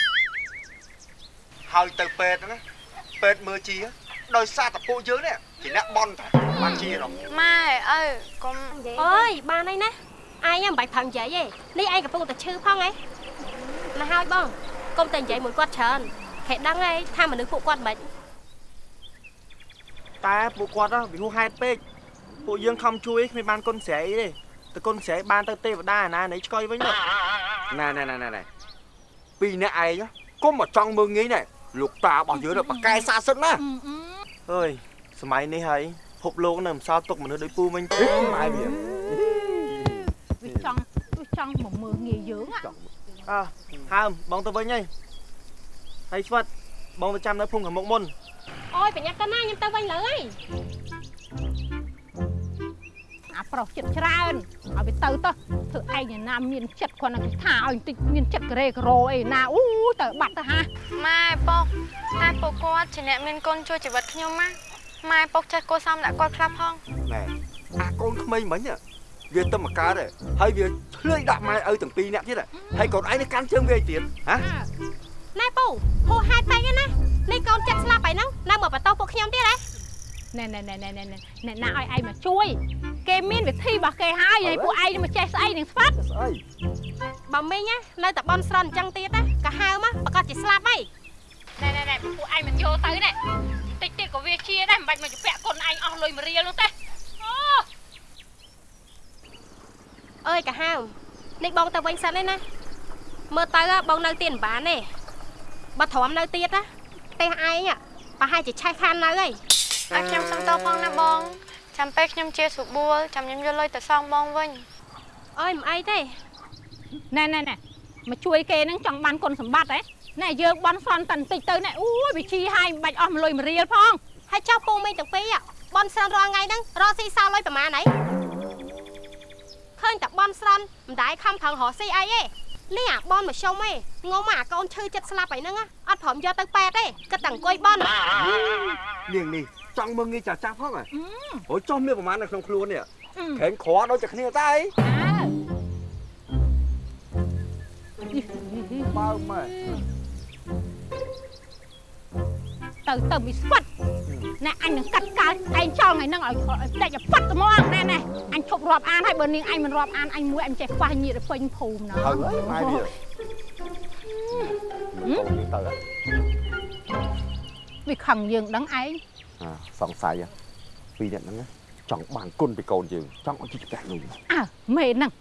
ហើយទៅពេទ្យណាពេទ្យមើលជាដោយសារតែពួកយើងនេះជាអ្នកបន់តែបានជាដល់ម៉ែអើកុំអើយបានហើយណាឯងមិនបាច់ផឹងនិយាយទេនេះឯងកំពុងតែឈឺផងហ៎ណាហើយបងកុំតែនិយាយមួយគាត់ច្រើនខេដឹងហើយថាមនុស្សពួកគាត់មិនតែពួកគាត់ហ៎វាហួសហេតុពេកពួកយើងខំជួយគ្មានបានគុណស្រ័យទេតែគុណស្រ័យបានទៅទេវតាអាណានៃឆ្កុយវិញទៅណែណែណែណែពីរអ្នកឯងកុំមកចង់មើងងាយណែ លោកតារបស់យើងទៅបកកែសាសិនណាអើយសម័យនេះហើយភពលោកនៅមិនសល់ទុកមនុស្សដូចពូវិញទេម៉ែវាវាចង់វាចង់មកមើលងាយយើងហ่ะអើហើមបងទៅវិញហើយហើយស្វិតបងទៅចាំនៅភូមិខាងមុខមុនអូយប្រញាប់ទៅណាខ្ញុំទៅវិញលើហើយ អាប្រុសចិត្តច្រើនឲ្យវាទៅទៅធ្វើឯងណាមានចិត្តគ្រាន់តែគេថាឲ្យបន្តិចមានចិត្តការ៉េការ៉ូអីណាអូទៅបាត់ទៅហាម៉ែពុកតែពួកគាត់ជាអ្នកមានគុណជួយជីវិតខ្ញុំណាម៉ែពុកចេះគួរសមដាក់គាត់ខ្លះផងណែអាកូនក្មេងមិញវាទៅមកកើតហើយវាឆ្លើយដាក់ម៉ែឪទាំងពីរអ្នកទៀតហើយកូនឯងនេះកាន់ជើងវាឯទៀតហ៎ណែពូហូហេតុពេកណានេះកូនចិត្តស្លាប់ហើយហ្នឹងនៅមកបន្ទោសពួកខ្ញុំទៀតហ៎ណែណែណែណែណែណែណែណាឲ្យឯងមកជួយ គេមានវិធីរបស់គេហើយហើយពួកឯងមកចេះស្អីនឹងស្វាត់ស្អីបើមីងណានៅតែបន់ស្រន់អញ្ចឹងទៀតណាក៏ហៅមកប្រកាសជាស្លាប់ហើយណែណែណែពួកឯងមិនយកទៅណែតិចទៀតក៏វាជាដែរមិនបាច់មកជពាក់កូនឯងអស់លុយមួយរៀលនោះទេអូអើយក៏ហៅនេះបងទៅវិញសិនឯណាមើលទៅហ៎បងនៅទៀតមិនបានទេបើទ្រាំនៅទៀតណាផ្ទះឯងហ៎ប្រហែលជាឆេះខាននៅហើយឲ្យខ្ញុំសុំទោសផងណាបង ចាំពេលខ្ញុំជាស្រួលចាំខ្ញុំយកលុយទៅសងបងវិញអើយមិនអីទេណែណែណែមកជួយគេហ្នឹងចង់បានគុណសម្បត្តិហ៎ណែយើងបន់សន់តែបន្តិចទៅណែអូយវាជីហើយមិនបាច់អស់មួយលុយមួយរៀលផងហើយចុះពូមីងទាំងពីរហ៎បន់ស្រន់រាល់ថ្ងៃហ្នឹងរកស៊ីសល់លុយប្រហែលហីឃើញតែបន់ស្រន់មិនដែរខំប្រឹងរកស៊ីអីទេលីអាបនមកសុំឯងងុំអាកូនឈឺចិត្តស្លាប់ហើយហ្នឹងណាអត់ព្រមយកទៅប៉ែតទេគិតតែអង្គុយបន់នាងនេះ ចង់មើងងាយចាស់ចាស់ផងហ៎អូយចុះមានប្រហែលនៅក្នុងខ្លួននេះខេងក្រដូចតែគ្នាតែអីបើម៉ែទៅទៅមីស្វិតណែអញនឹងកាត់កាល់ឯងចង់ឲ្យនឹងឲ្យឲ្យផ្ដាច់ឲ្យប៉ាត់ត្មងណែណែអញឈប់រាប់អានហើយបើនាងអញមិនរាប់អានអញមួយអញចេះខ្វះញាតទៅពេញភូមិណាហើយម៉ែវាកូននេះទៅវាខឹងយើងដឹងឯងអា សង្ស័យពីរអ្នកហ្នឹងចង់បានគុណពីកូនយើងចង់ឲ្យជីវិតលុយអើមេហ្នឹង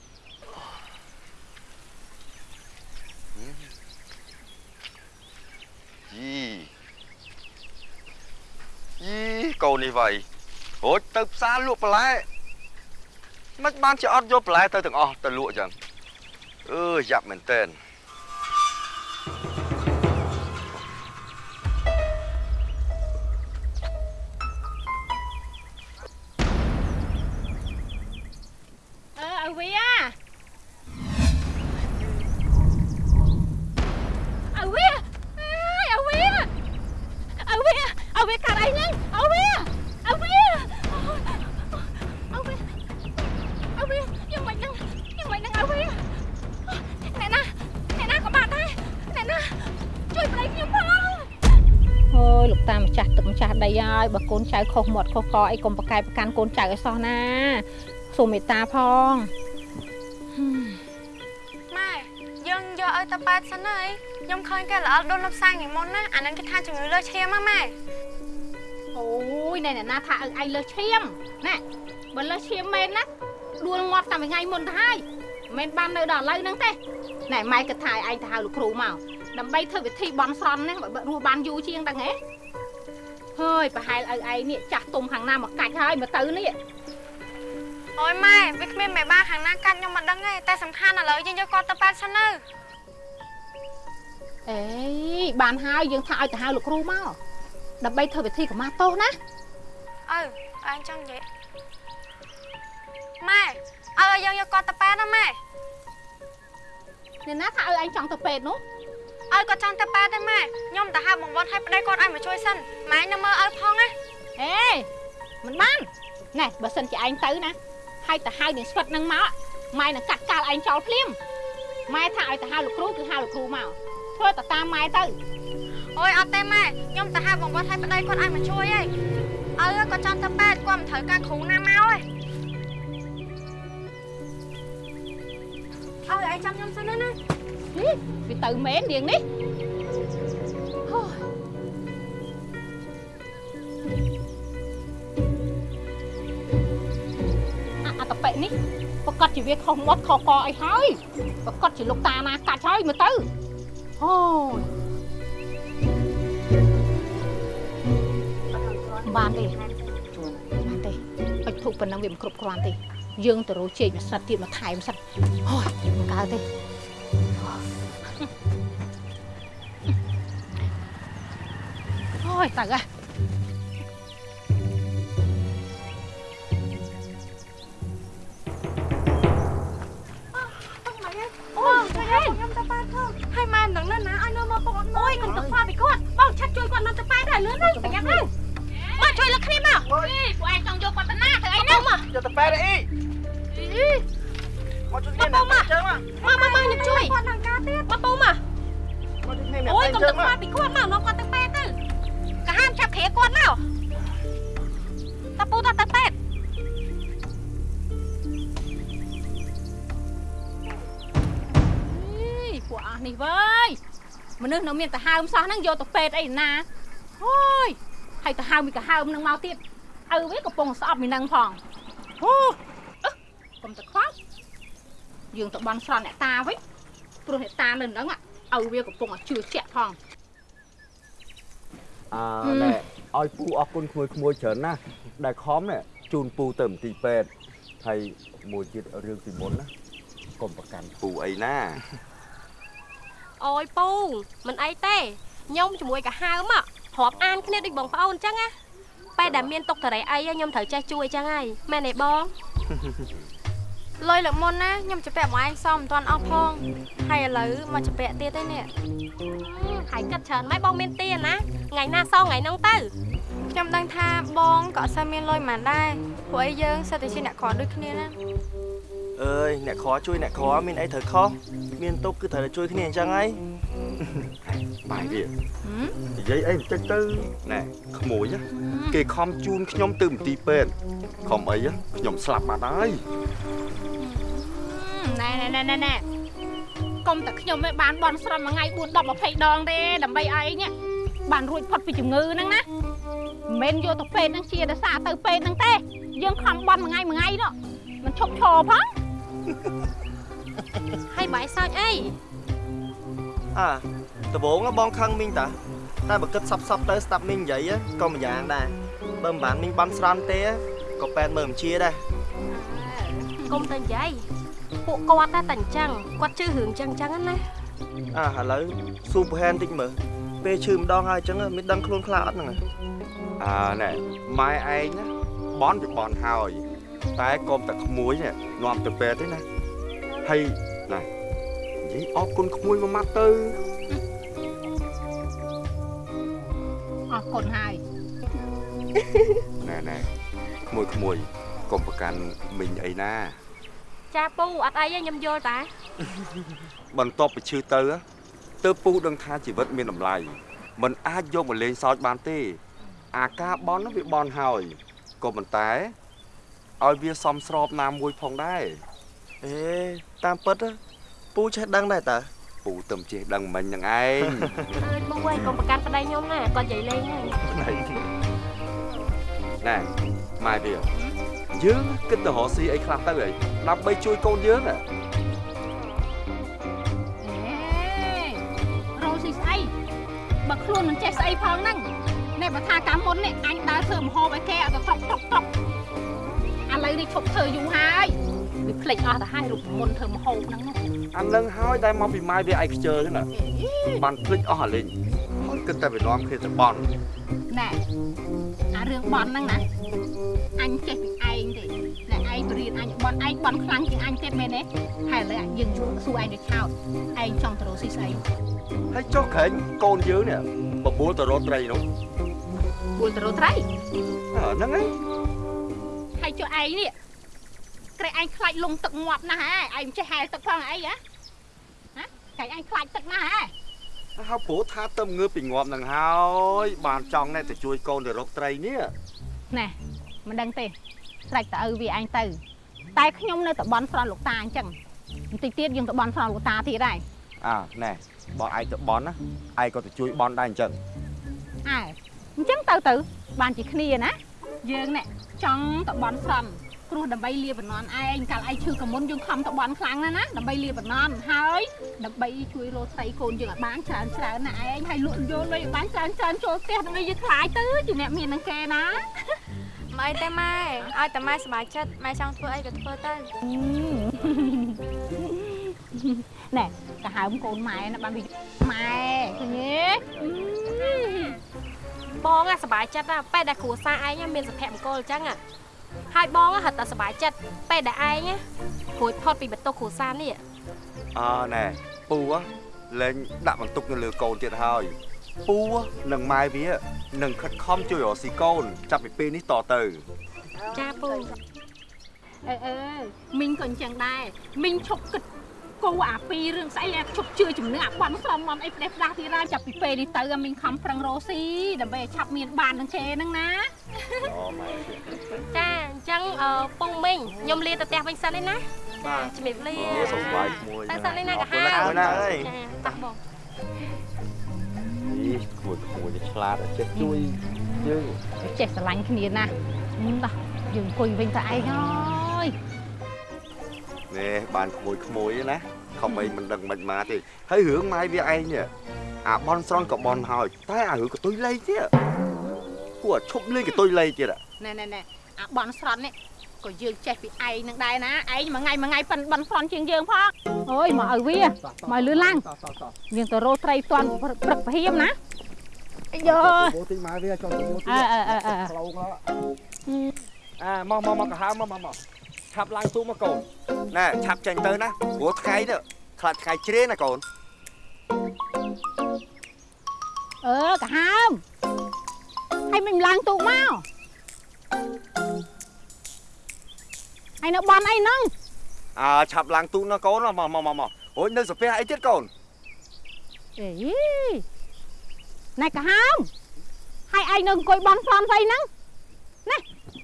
យីយីកូននេះវៃរួចទៅផ្សារលក់បន្លែមិនបានជាអត់យកបន្លែទៅទាំងអស់ទៅលក់ចឹងអឺយ៉ាប់មែនតើ សមាត់ខុសកអីកុំប្រកែកប្រកាន់កូនចៅឲ្យសោះណាសូមមេត្តាផងម៉ែយើងយកឲ្យតាប៉ែតសិនហើយខ្ញុំឃើញគេល្អដូនលំសាយថ្ងៃមុនណាអានឹងគេថាជំងឺលើសឈាមហ្នឹងម៉ែអូយណែអ្នកណាថាឲ្យឯងលើសឈាមណែបើលើសឈាមមែនណាដួលងាត់តាំងពីថ្ងៃមុនទៅហើយមិនមែនបាននៅដល់ឥឡូវហ្នឹងទេណែម៉ែគិតថាឲ្យឯងទៅហៅលោកគ្រូមកដើម្បីធ្វើវិធីបន់ស្រន់ហ្នឹងបើរស់បានយូរជាងដឹងហ៎ ហើយប្រហែលឲ្យឯងនេះចាស់ទុំខាងណាមកកាច់ហើយមកទៅនេះអូយម៉ែវាគ្មានមេបាខាងណាកាត់ខ្ញុំមិនដឹងទេតែសំខាន់ឥឡូវយើងយកគាត់ទៅប៉ែតសិនទៅអេបានហើយយើងថាឲ្យទៅហៅលោកគ្រូមកដើម្បីធ្វើវិធីកម្មាទោសណាអើអញចង់និយាយម៉ែអើយើងយកគាត់ទៅប៉ែតណាម៉ែអ្នកណាថាឲ្យឯងចង់ទៅពេទ្យនោះ អើគាត់ចង់ទៅប៉ែតទេម៉ែខ្ញុំទៅហៅបងវត្តឲ្យប្តីគាត់ឲ្យមកជួយសិនម៉ែនៅមើលឲ្យផងណាអេមិនបានណែបើសិនជាឯងទៅណាហើយទៅហៅនាងស្វិតនឹងមកម៉ែនឹងកាត់កាល់ឯងចោលភ្លាមម៉ែថាឲ្យទៅហៅលោកគ្រូគឺហៅលោកគ្រូមកធ្វើទៅតាមម៉ែទៅអូយអត់ទេម៉ែខ្ញុំទៅហៅបងវត្តឲ្យប្តីគាត់ឲ្យមកជួយឯងអើគាត់ចង់ទៅប៉ែតគាត់មិនត្រូវការគ្រូណាមកឯងអើឯងចាំខ្ញុំសិនណាណាហី វាទៅមែននាងនេះហូអាអត្តបិនេះប្រកាសជាវាខុសមាត់ខុសកអីហើយប្រកាសជាលោកតាណាកាច់ហើយមើលទៅអូយបានទេបានទេអុចធូបប៉ុណ្ណឹងវាមិនគ្រប់គ្រាន់ទេយើងទៅរកជែកមួយសិតទៀតមកថែមសិតអូយមិនកើតទេ យខ្ញុំទៅប៉ែតផងឲ្យម៉ែមិនដឹងណាណាឲ្យនៅមកបងអត់អូយកុំទៅខ្វល់ពីគាត់បងឆាត់ជួយគាត់នៅទៅប៉ែដែរលឿនទៅប្រយ័ត្នទៅមកជួយលើគ្នាមកអីពួកឯងចង់យកគាត់ទៅណាធ្វើអីហ្នឹងមកយកទៅប៉ែតអីមកជួយគ្នាណាអញ្ចឹងមកមកមកមកខ្ញុំជួយគាត់នឹងការទៀតមកពូមកមកជួយគ្នាណាអូយអកុំ Dạ, ញ្ចឹទៅងខ្វមកល់ពីគាត់មកនាំគាត់ទៅប៉ែទៅកាហាមចាប់ គ្រាគាត់មកតាពូតាទៅប៉ែអីពួកអស់នេះវើយមនុស្សនៅមានទៅហើមសោះហ្នឹងយកទៅពេទ្យអីណាអូយហើយទៅហើមមីក៏ហើមនឹងមកទៀតឪវាកំពុងស្អប់មីនឹងផងអូអឹះកុំទៅខ្វល់យើងទៅបន់ស្រន់អ្នកតាវិញព្រោះអ្នកតានៅហ្នឹងឪវាកំពុងតែជឿជាក់ផង អើហឹមណែឲ្យពូអរគុណក្មួយក្មួយច្រើនណាស់ដែលខំនេះជូនពូទៅមន្ទីរពេទ្យហើយមួយទៀតរឿងពីមុនណាកុំប្រកាន់ពូអីណាអូយពូមិនអីទេខ្ញុំជាមួយកាហើមរាប់អានគ្នាដូចបងប្អូនអញ្ចឹងណាពេលដែលមានទុកតរៃអីខ្ញុំត្រូវចេះជួយអញ្ចឹងហើយមែនទេបង លុយលើកមុនណាខ្ញុំជពាក់មកឯងសមមិនទាន់អស់ផងហើយឥឡូវមកជពាក់ទៀតទេនេះហើយគិតច្រើនម៉េចបងមានទានណាថ្ងៃណាសងថ្ងៃហ្នឹងទៅខ្ញុំដឹងថាបងក៏អត់សូវមានលុយប៉ុន្មានដែរពួកអីយើងសិតតែជាអ្នកក្រដូចគ្នាណាអើយអ្នកក្រជួយអ្នកក្រមានអីត្រូវខុសមានទុកគឺត្រូវតែជួយគ្នាអញ្ចឹងហើយបាយវានិយាយអីបន្តិចទៅណែក្មួយណាគេខំជូនខ្ញុំទៅមន្ទីរពេទ្យខំអីណាខ្ញុំស្លាប់បាត់ហើយ ណែណែណែណែណែកុំតែខ្ញុំឯងបានបន់ស្រន់មួយថ្ងៃ4 10 20ដងទេដើម្បីឲ្យឯងនេះបានរួចផុតពីជំងឺហ្នឹងណាមិនមែនយកទៅពេទ្យហ្នឹងជាដោយសារទៅពេទ្យហ្នឹងទេ យើងខំបន់មួយថ្ងៃមួយថ្ងៃនោះមិនឈប់ឈរផងហើយបាយសើចអីអើដំបងបងខឹងមីងតាតែបើគិតសັບសັບទៅស្ដាប់មីងនិយាយក៏ម្យ៉ាងដែរបើមិនបានមីងបានស្រន់ទេក៏ប៉ែតមើលមិនជាដែរកុំទៅនិយាយ ពួកគាត់តែតែអញ្ចឹងគាត់ជឿរឿងអញ្ចឹងអញ្ចឹងណាអាឥឡូវស៊ូប្រហែនតិចមើលពេលឈឺម្ដងហើយអញ្ចឹងមិនដឹងខ្លួនខ្លះអត់ហ្នឹងអើណែម៉ែឯងណាបន់វាបន់ហើយ តែកុំតែក្មួយនេះនាំទៅពេទ្យទេណាហើយណែនិយាយអរគុណក្មួយមួយម៉ាត់ទៅអរគុណហើយណែណែក្មួយក្មួយកុំប្រកាន់មីងអីណា ចាពូអត់អីទេខ្ញុំយល់តាបន្ទាប់ពីឈឺទៅទើបពូដឹងថាជីវិតមានតម្លៃមិនអាចយកមកលេងសើចបានទេ អាការបន់ហ្នឹងវាបន់ហើយក៏ប៉ុន្តែឲ្យវាសមស្របណាមួយផងដែរអេតាមពិតណាពូចេះដឹងដែរតើពូទៅចេះដឹងមិញហ្នឹងឯងអើយបងអើយកុំប្រកាន់ប្តីខ្ញុំណាគាត់និយាយលេងហ្នឹងណែម៉ែវា យើងគិតទៅរកស៊ីអីខ្លះទៅអីដើម្បីជួយកូនយើងហ៎រោស៊ីស្អីបើខ្លួនមិនចេះស្អីផងហ្នឹងនេះបើថាកាលមុននេះអញដើរធ្វើមហូបឲ្យគេអត់ទៅតុកតុកតុកឥឡូវនេះឈប់ធ្វើយូរហើយវាភ្លេចអស់ទៅហើយរូបមុនធ្វើមហូបហ្នឹងអានឹងហើយដែលមកពីម៉ែវាឯខ្ជិលហ្នឹងណាបានភ្លេចអស់អាលេងហើយគិតតែវានាំគ្នាទៅបន់ណែ អារឿងបន់ហ្នឹងណាអញចេះពីឯងទេណែឯងបរៀនអញបន់ឯងបន់ខ្លាំងជាងអញទៀតមែនទេហើយឥឡូវយើងជួសួរឯងទៅឆោតឯងចង់ទៅរកស៊ីស្អីហើយចុះក្រែងកូនយើងនេះបបួលទៅរកត្រីនោះពួលទៅរកត្រីអើហ្នឹងឯងហើយចុះឯងនេះក្រែងឯងខ្លាចលងទឹកងាប់ណាស់ហ៎ឯងមិនចេះហែលទឹកផងអីហ៎ហ៎ក្រែងឯងខ្លាចទឹកណាស់ហ៎ ហើយព្រោះថាទៅងើបពីងាប់ហ្នឹងហើយបានចង់ណែទៅជួយកូនទៅរកត្រីនេះណែមិនដឹងទេស្រេចតើឪវាឯងទៅ តែខ្ញុំនៅតែបន់ស្រន់លោកតាអញ្ចឹងបន្តិចទៀតយើងទៅបន់ស្រន់លោកតាទៀតហើយអើណែបើឯងទៅបន់ណាឯងក៏ទៅជួយបន់ដែរអញ្ចឹងអើអញ្ចឹងទៅទៅបានជាគ្នាណាយើងនេះចង់ទៅបន់ស្រន់ ព្រោះដើម្បីលាបណ្ណនឯងកាលឯងឈឺកមុនយើងខំទៅបន់ខ្លាំងណាស់ណាដើម្បីលាបណ្ណនហើយដើម្បីជួយរកស្រីកូនយើងឲ្យបានច្រើនច្រើនណាឯងហើយលក់យកលុយឲ្យបានច្រើនច្រើនចូលផ្ទះដើម្បីយើងខ្លាយទៅជាអ្នកមាននឹងគេណាមិនអីទេម៉ែឲ្យតែម៉ែសប្បាយចិត្តម៉ែចង់ធ្វើអីក៏ធ្វើទៅណែកាហើមកូនម៉ែណាបានវាម៉ែឃើញទេបងអាសប្បាយចិត្តណាពេលដែលគ្រួសារឯងមានសុភមង្គលអញ្ចឹង ហើយបងហិតតែសប្បាយចិត្តពេលដែលឯងរួចផុតពីបន្ទុកគ្រួសារនេះអើណែពូលែងដាក់បន្ទុកនៅលើកូនទៀតហើយពូនិងម៉ែវានឹងខិតខំជួយរកស៊ីកូន ចាប់ពីពេលនេះតទៅចាពូអឺអឺមីងក៏អញ្ចឹងដែរមីងឈប់គិត គូអាពីររឿងស្អីអាឈប់ជឿជំនឿអាបន់ស្រមមអីផ្ដេសផ្ដាស់ទៀតហើយចាប់ពីពេលនេះទៅមីងខំប្រឹងរកស៊ីដើម្បីឲ្យឆាប់មានបាននឹងជេហ្នឹងណាអូម៉ែចាអញ្ចឹងអឺពងមីងខ្ញុំលាទៅផ្ទះវិញសិនឯណាបាទជំរាបលាអូសុខសប្បាយមួយទៅសិនឯណាអការហើគុណណាស់អើយចាតោះបងនេះគួយគួយឆ្លាតចេះជួយយើងចេះស្រឡាញ់គ្នាណាស់តោះយើងអង្គុយវិញទៅឯងហើយ នេះបានក្មួយក្មួយណាខំអីមិនដឹងមិនមកទេហើយរឿងម៉ែវាឯងនេះអាបនស្រន់ក៏បនហើយតែអារឿងកតុយលេងទៀតគួរឈប់លេងកតុយលេងទៀតណែណែណែអាបន់ស្រន់នេះក៏យើងចេះពីឯងនឹងដែរណាឯងមួយថ្ងៃមួយថ្ងៃប៉ិនបន់ស្រន់ជាងយើងផងអូយមកឲ្យវាមកលឿនឡើងយើងទៅរោត្រីផ្ទាន់ព្រឹកប្រហៀមណាអាយយោពោទីម៉ែវាចង់ទៅពោទីអើអើអើអើផ្លូវអាមកមកមកកាហើមកមកមក ឆាប់ឡើងទូមកកូនណែឆាប់ចេញទៅណាព្រោះថ្ងៃនេះខ្លាចថ្ងៃជ្រេណាកូនអឺកាហើមហើយមិនឡើងទូកមកហើយនៅបន់អីហ្នឹងអើឆាប់ឡើងទូណាកូនមកមកមកមកអូយនៅសាពះអីទៀតកូនអេណែកាហើមហើយឯងនៅអង្គុយបន់ផ្លន់ស្អីហ្នឹងណែ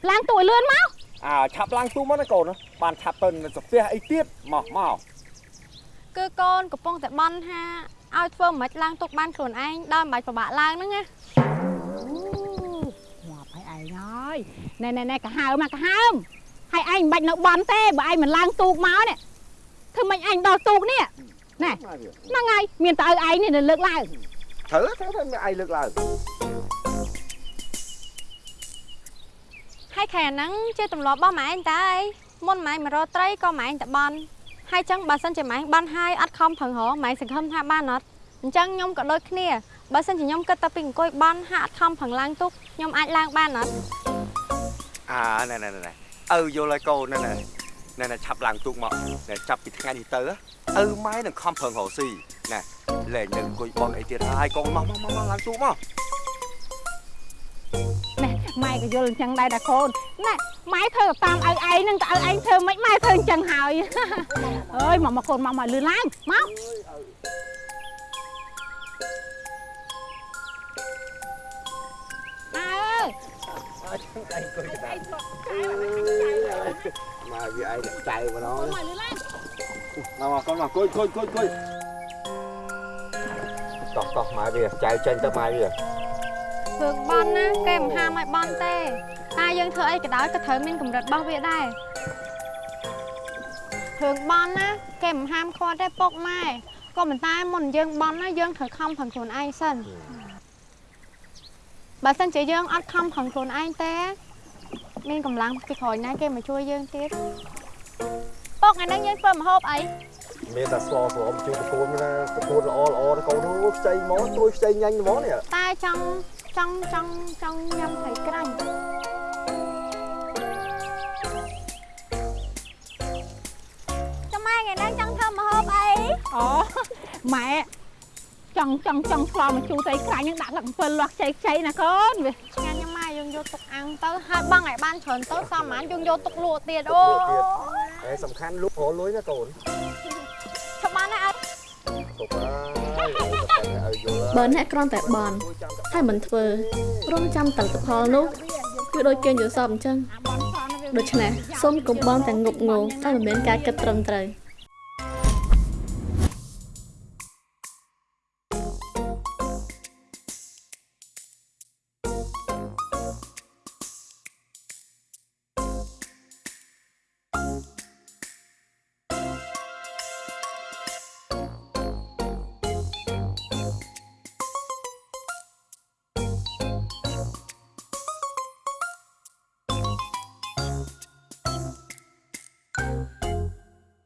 ឡើងទូឲ្យលឿនមក អើឆាប់ឡើងទូមកណាកូនបានឆាប់ទៅនៅសាពះអីទៀតមកមកគឺកូនកំពុងតែបន់ថាឲ្យធ្វើមិនខ្មិចឡើងទុកបានខ្លួនឯងដោយមិនបាច់ពិបាកឡើងហ្នឹងណាងាប់ហើយឯងហើយណែណែណែកាហើមណាកាហើមហើយឯងមិនបាច់នៅបន់ទេបើឯងមិនឡើងទូកមកនេះធ្វើម៉េចឯងដល់ទូកនេះណែហ្នឹងហើយមានតែឲ្យឯងនេះនៅលើកឡើងត្រូវត្រូវត្រូវមានឯងលើកឡើង ហើយខែហ្នឹងជាទម្លាប់របស់ម៉ែឯងតើអីមុនម៉ែមករកត្រីក៏ម៉ែឯងតែបន់ហើយចឹងបើសិនជាម៉ែឯងបន់ហើយអត់ខំប្រឹងរកម៉ែឯងសង្ឃឹមថាបានអត់អញ្ចឹងខ្ញុំក៏ដូចគ្នាបើសិនជាខ្ញុំគិតតែពីអង្គុយបន់ហាក់អត់ខំប្រឹងឡើងទុកខ្ញុំអាចឡើងបានអត់អាណែណែណែឪយល់ហើយកូនណែណែណែណែឆាប់ឡើងទូកមកណែចាប់ពីថ្ងៃនេះទៅឪម៉ែនឹងខំប្រឹងរកស៊ីណែលែងនៅអង្គុយបនអីទៀតហើយកូនមកមកមកឡើងទូកមកណែ ម៉ែក៏យល់អញ្ចឹងដែរតាកូនណែម៉ែធ្វើតាមឲ្យឯងហ្នឹងទៅឲ្យឯងធ្វើមិនម៉ែធ្វើអញ្ចឹងហើយអើយមកមកកូនមកមកលឿនឡើងមកអើដៃគួយកដាមកវាឯងចៅម្ដងមកលឺឡើងមកកូនមកគួយគួយគួយគួយតោះតោះមកវាចៅចេញទៅមកវា រឿងបន់ណាគេមិនហាមឲ្យបន់ទេតែយើងធ្វើអីក៏ដោយក៏ត្រូវមានកម្រិតរបស់វាដែររឿងបន់ណាគេមិនហាមឃាត់ទេពុកម៉ែក៏ប៉ុន្តែមុនយើងបន់ណាយើងត្រូវខំប្រឹងខ្លួនឯងសិនបើសិនជាយើងអត់ខំប្រឹងខ្លួនឯងទេ មានកម្លាំងពីក្រោយណាគេមកជួយយើងទៀតពុកថ្ងៃនេះយើងធ្វើម្ហូបអីមានតែស្លស្រមជួយប្រគួនណាប្រគួនល្អល្អកូននោះខ្ចីមកត្រួយខ្ចីញ៉ាញ់ហ្មងនេះតែចង់ ចង់ចង់ចង់ញ៉ាំត្រីក្រាញ់ចាំម៉ែថ្ងៃនេះចង់ធ្វើម្ហូបអីអូម៉ែចង់ចង់ចង់ស្លមកជូរត្រីខ្លាញ់នឹងដាក់ទឹកអំពិលលាស់ខ្ចីខ្ចីណាកូនវាឆ្ងាញ់ណាស់ម៉ែយើងយកទុកអាំងទៅហើយបងឲ្យបានច្រើនទៅសមបានយើងយកទុកលក់ទៀតអូតែសំខាន់លុបរលុយណាកូនឈប់បានហើយអត់ទុកហើយឲ្យយល់ បើអ្នកគ្រាន់តែបន់ហើយមិនធ្វើរងចាំតលផលនោះគឺដូចគេយល់សពអញ្ចឹងដូច្នេះសូមកុំបន់តែងប់ងល់តែមិនមានការគិតត្រឹមត្រូវ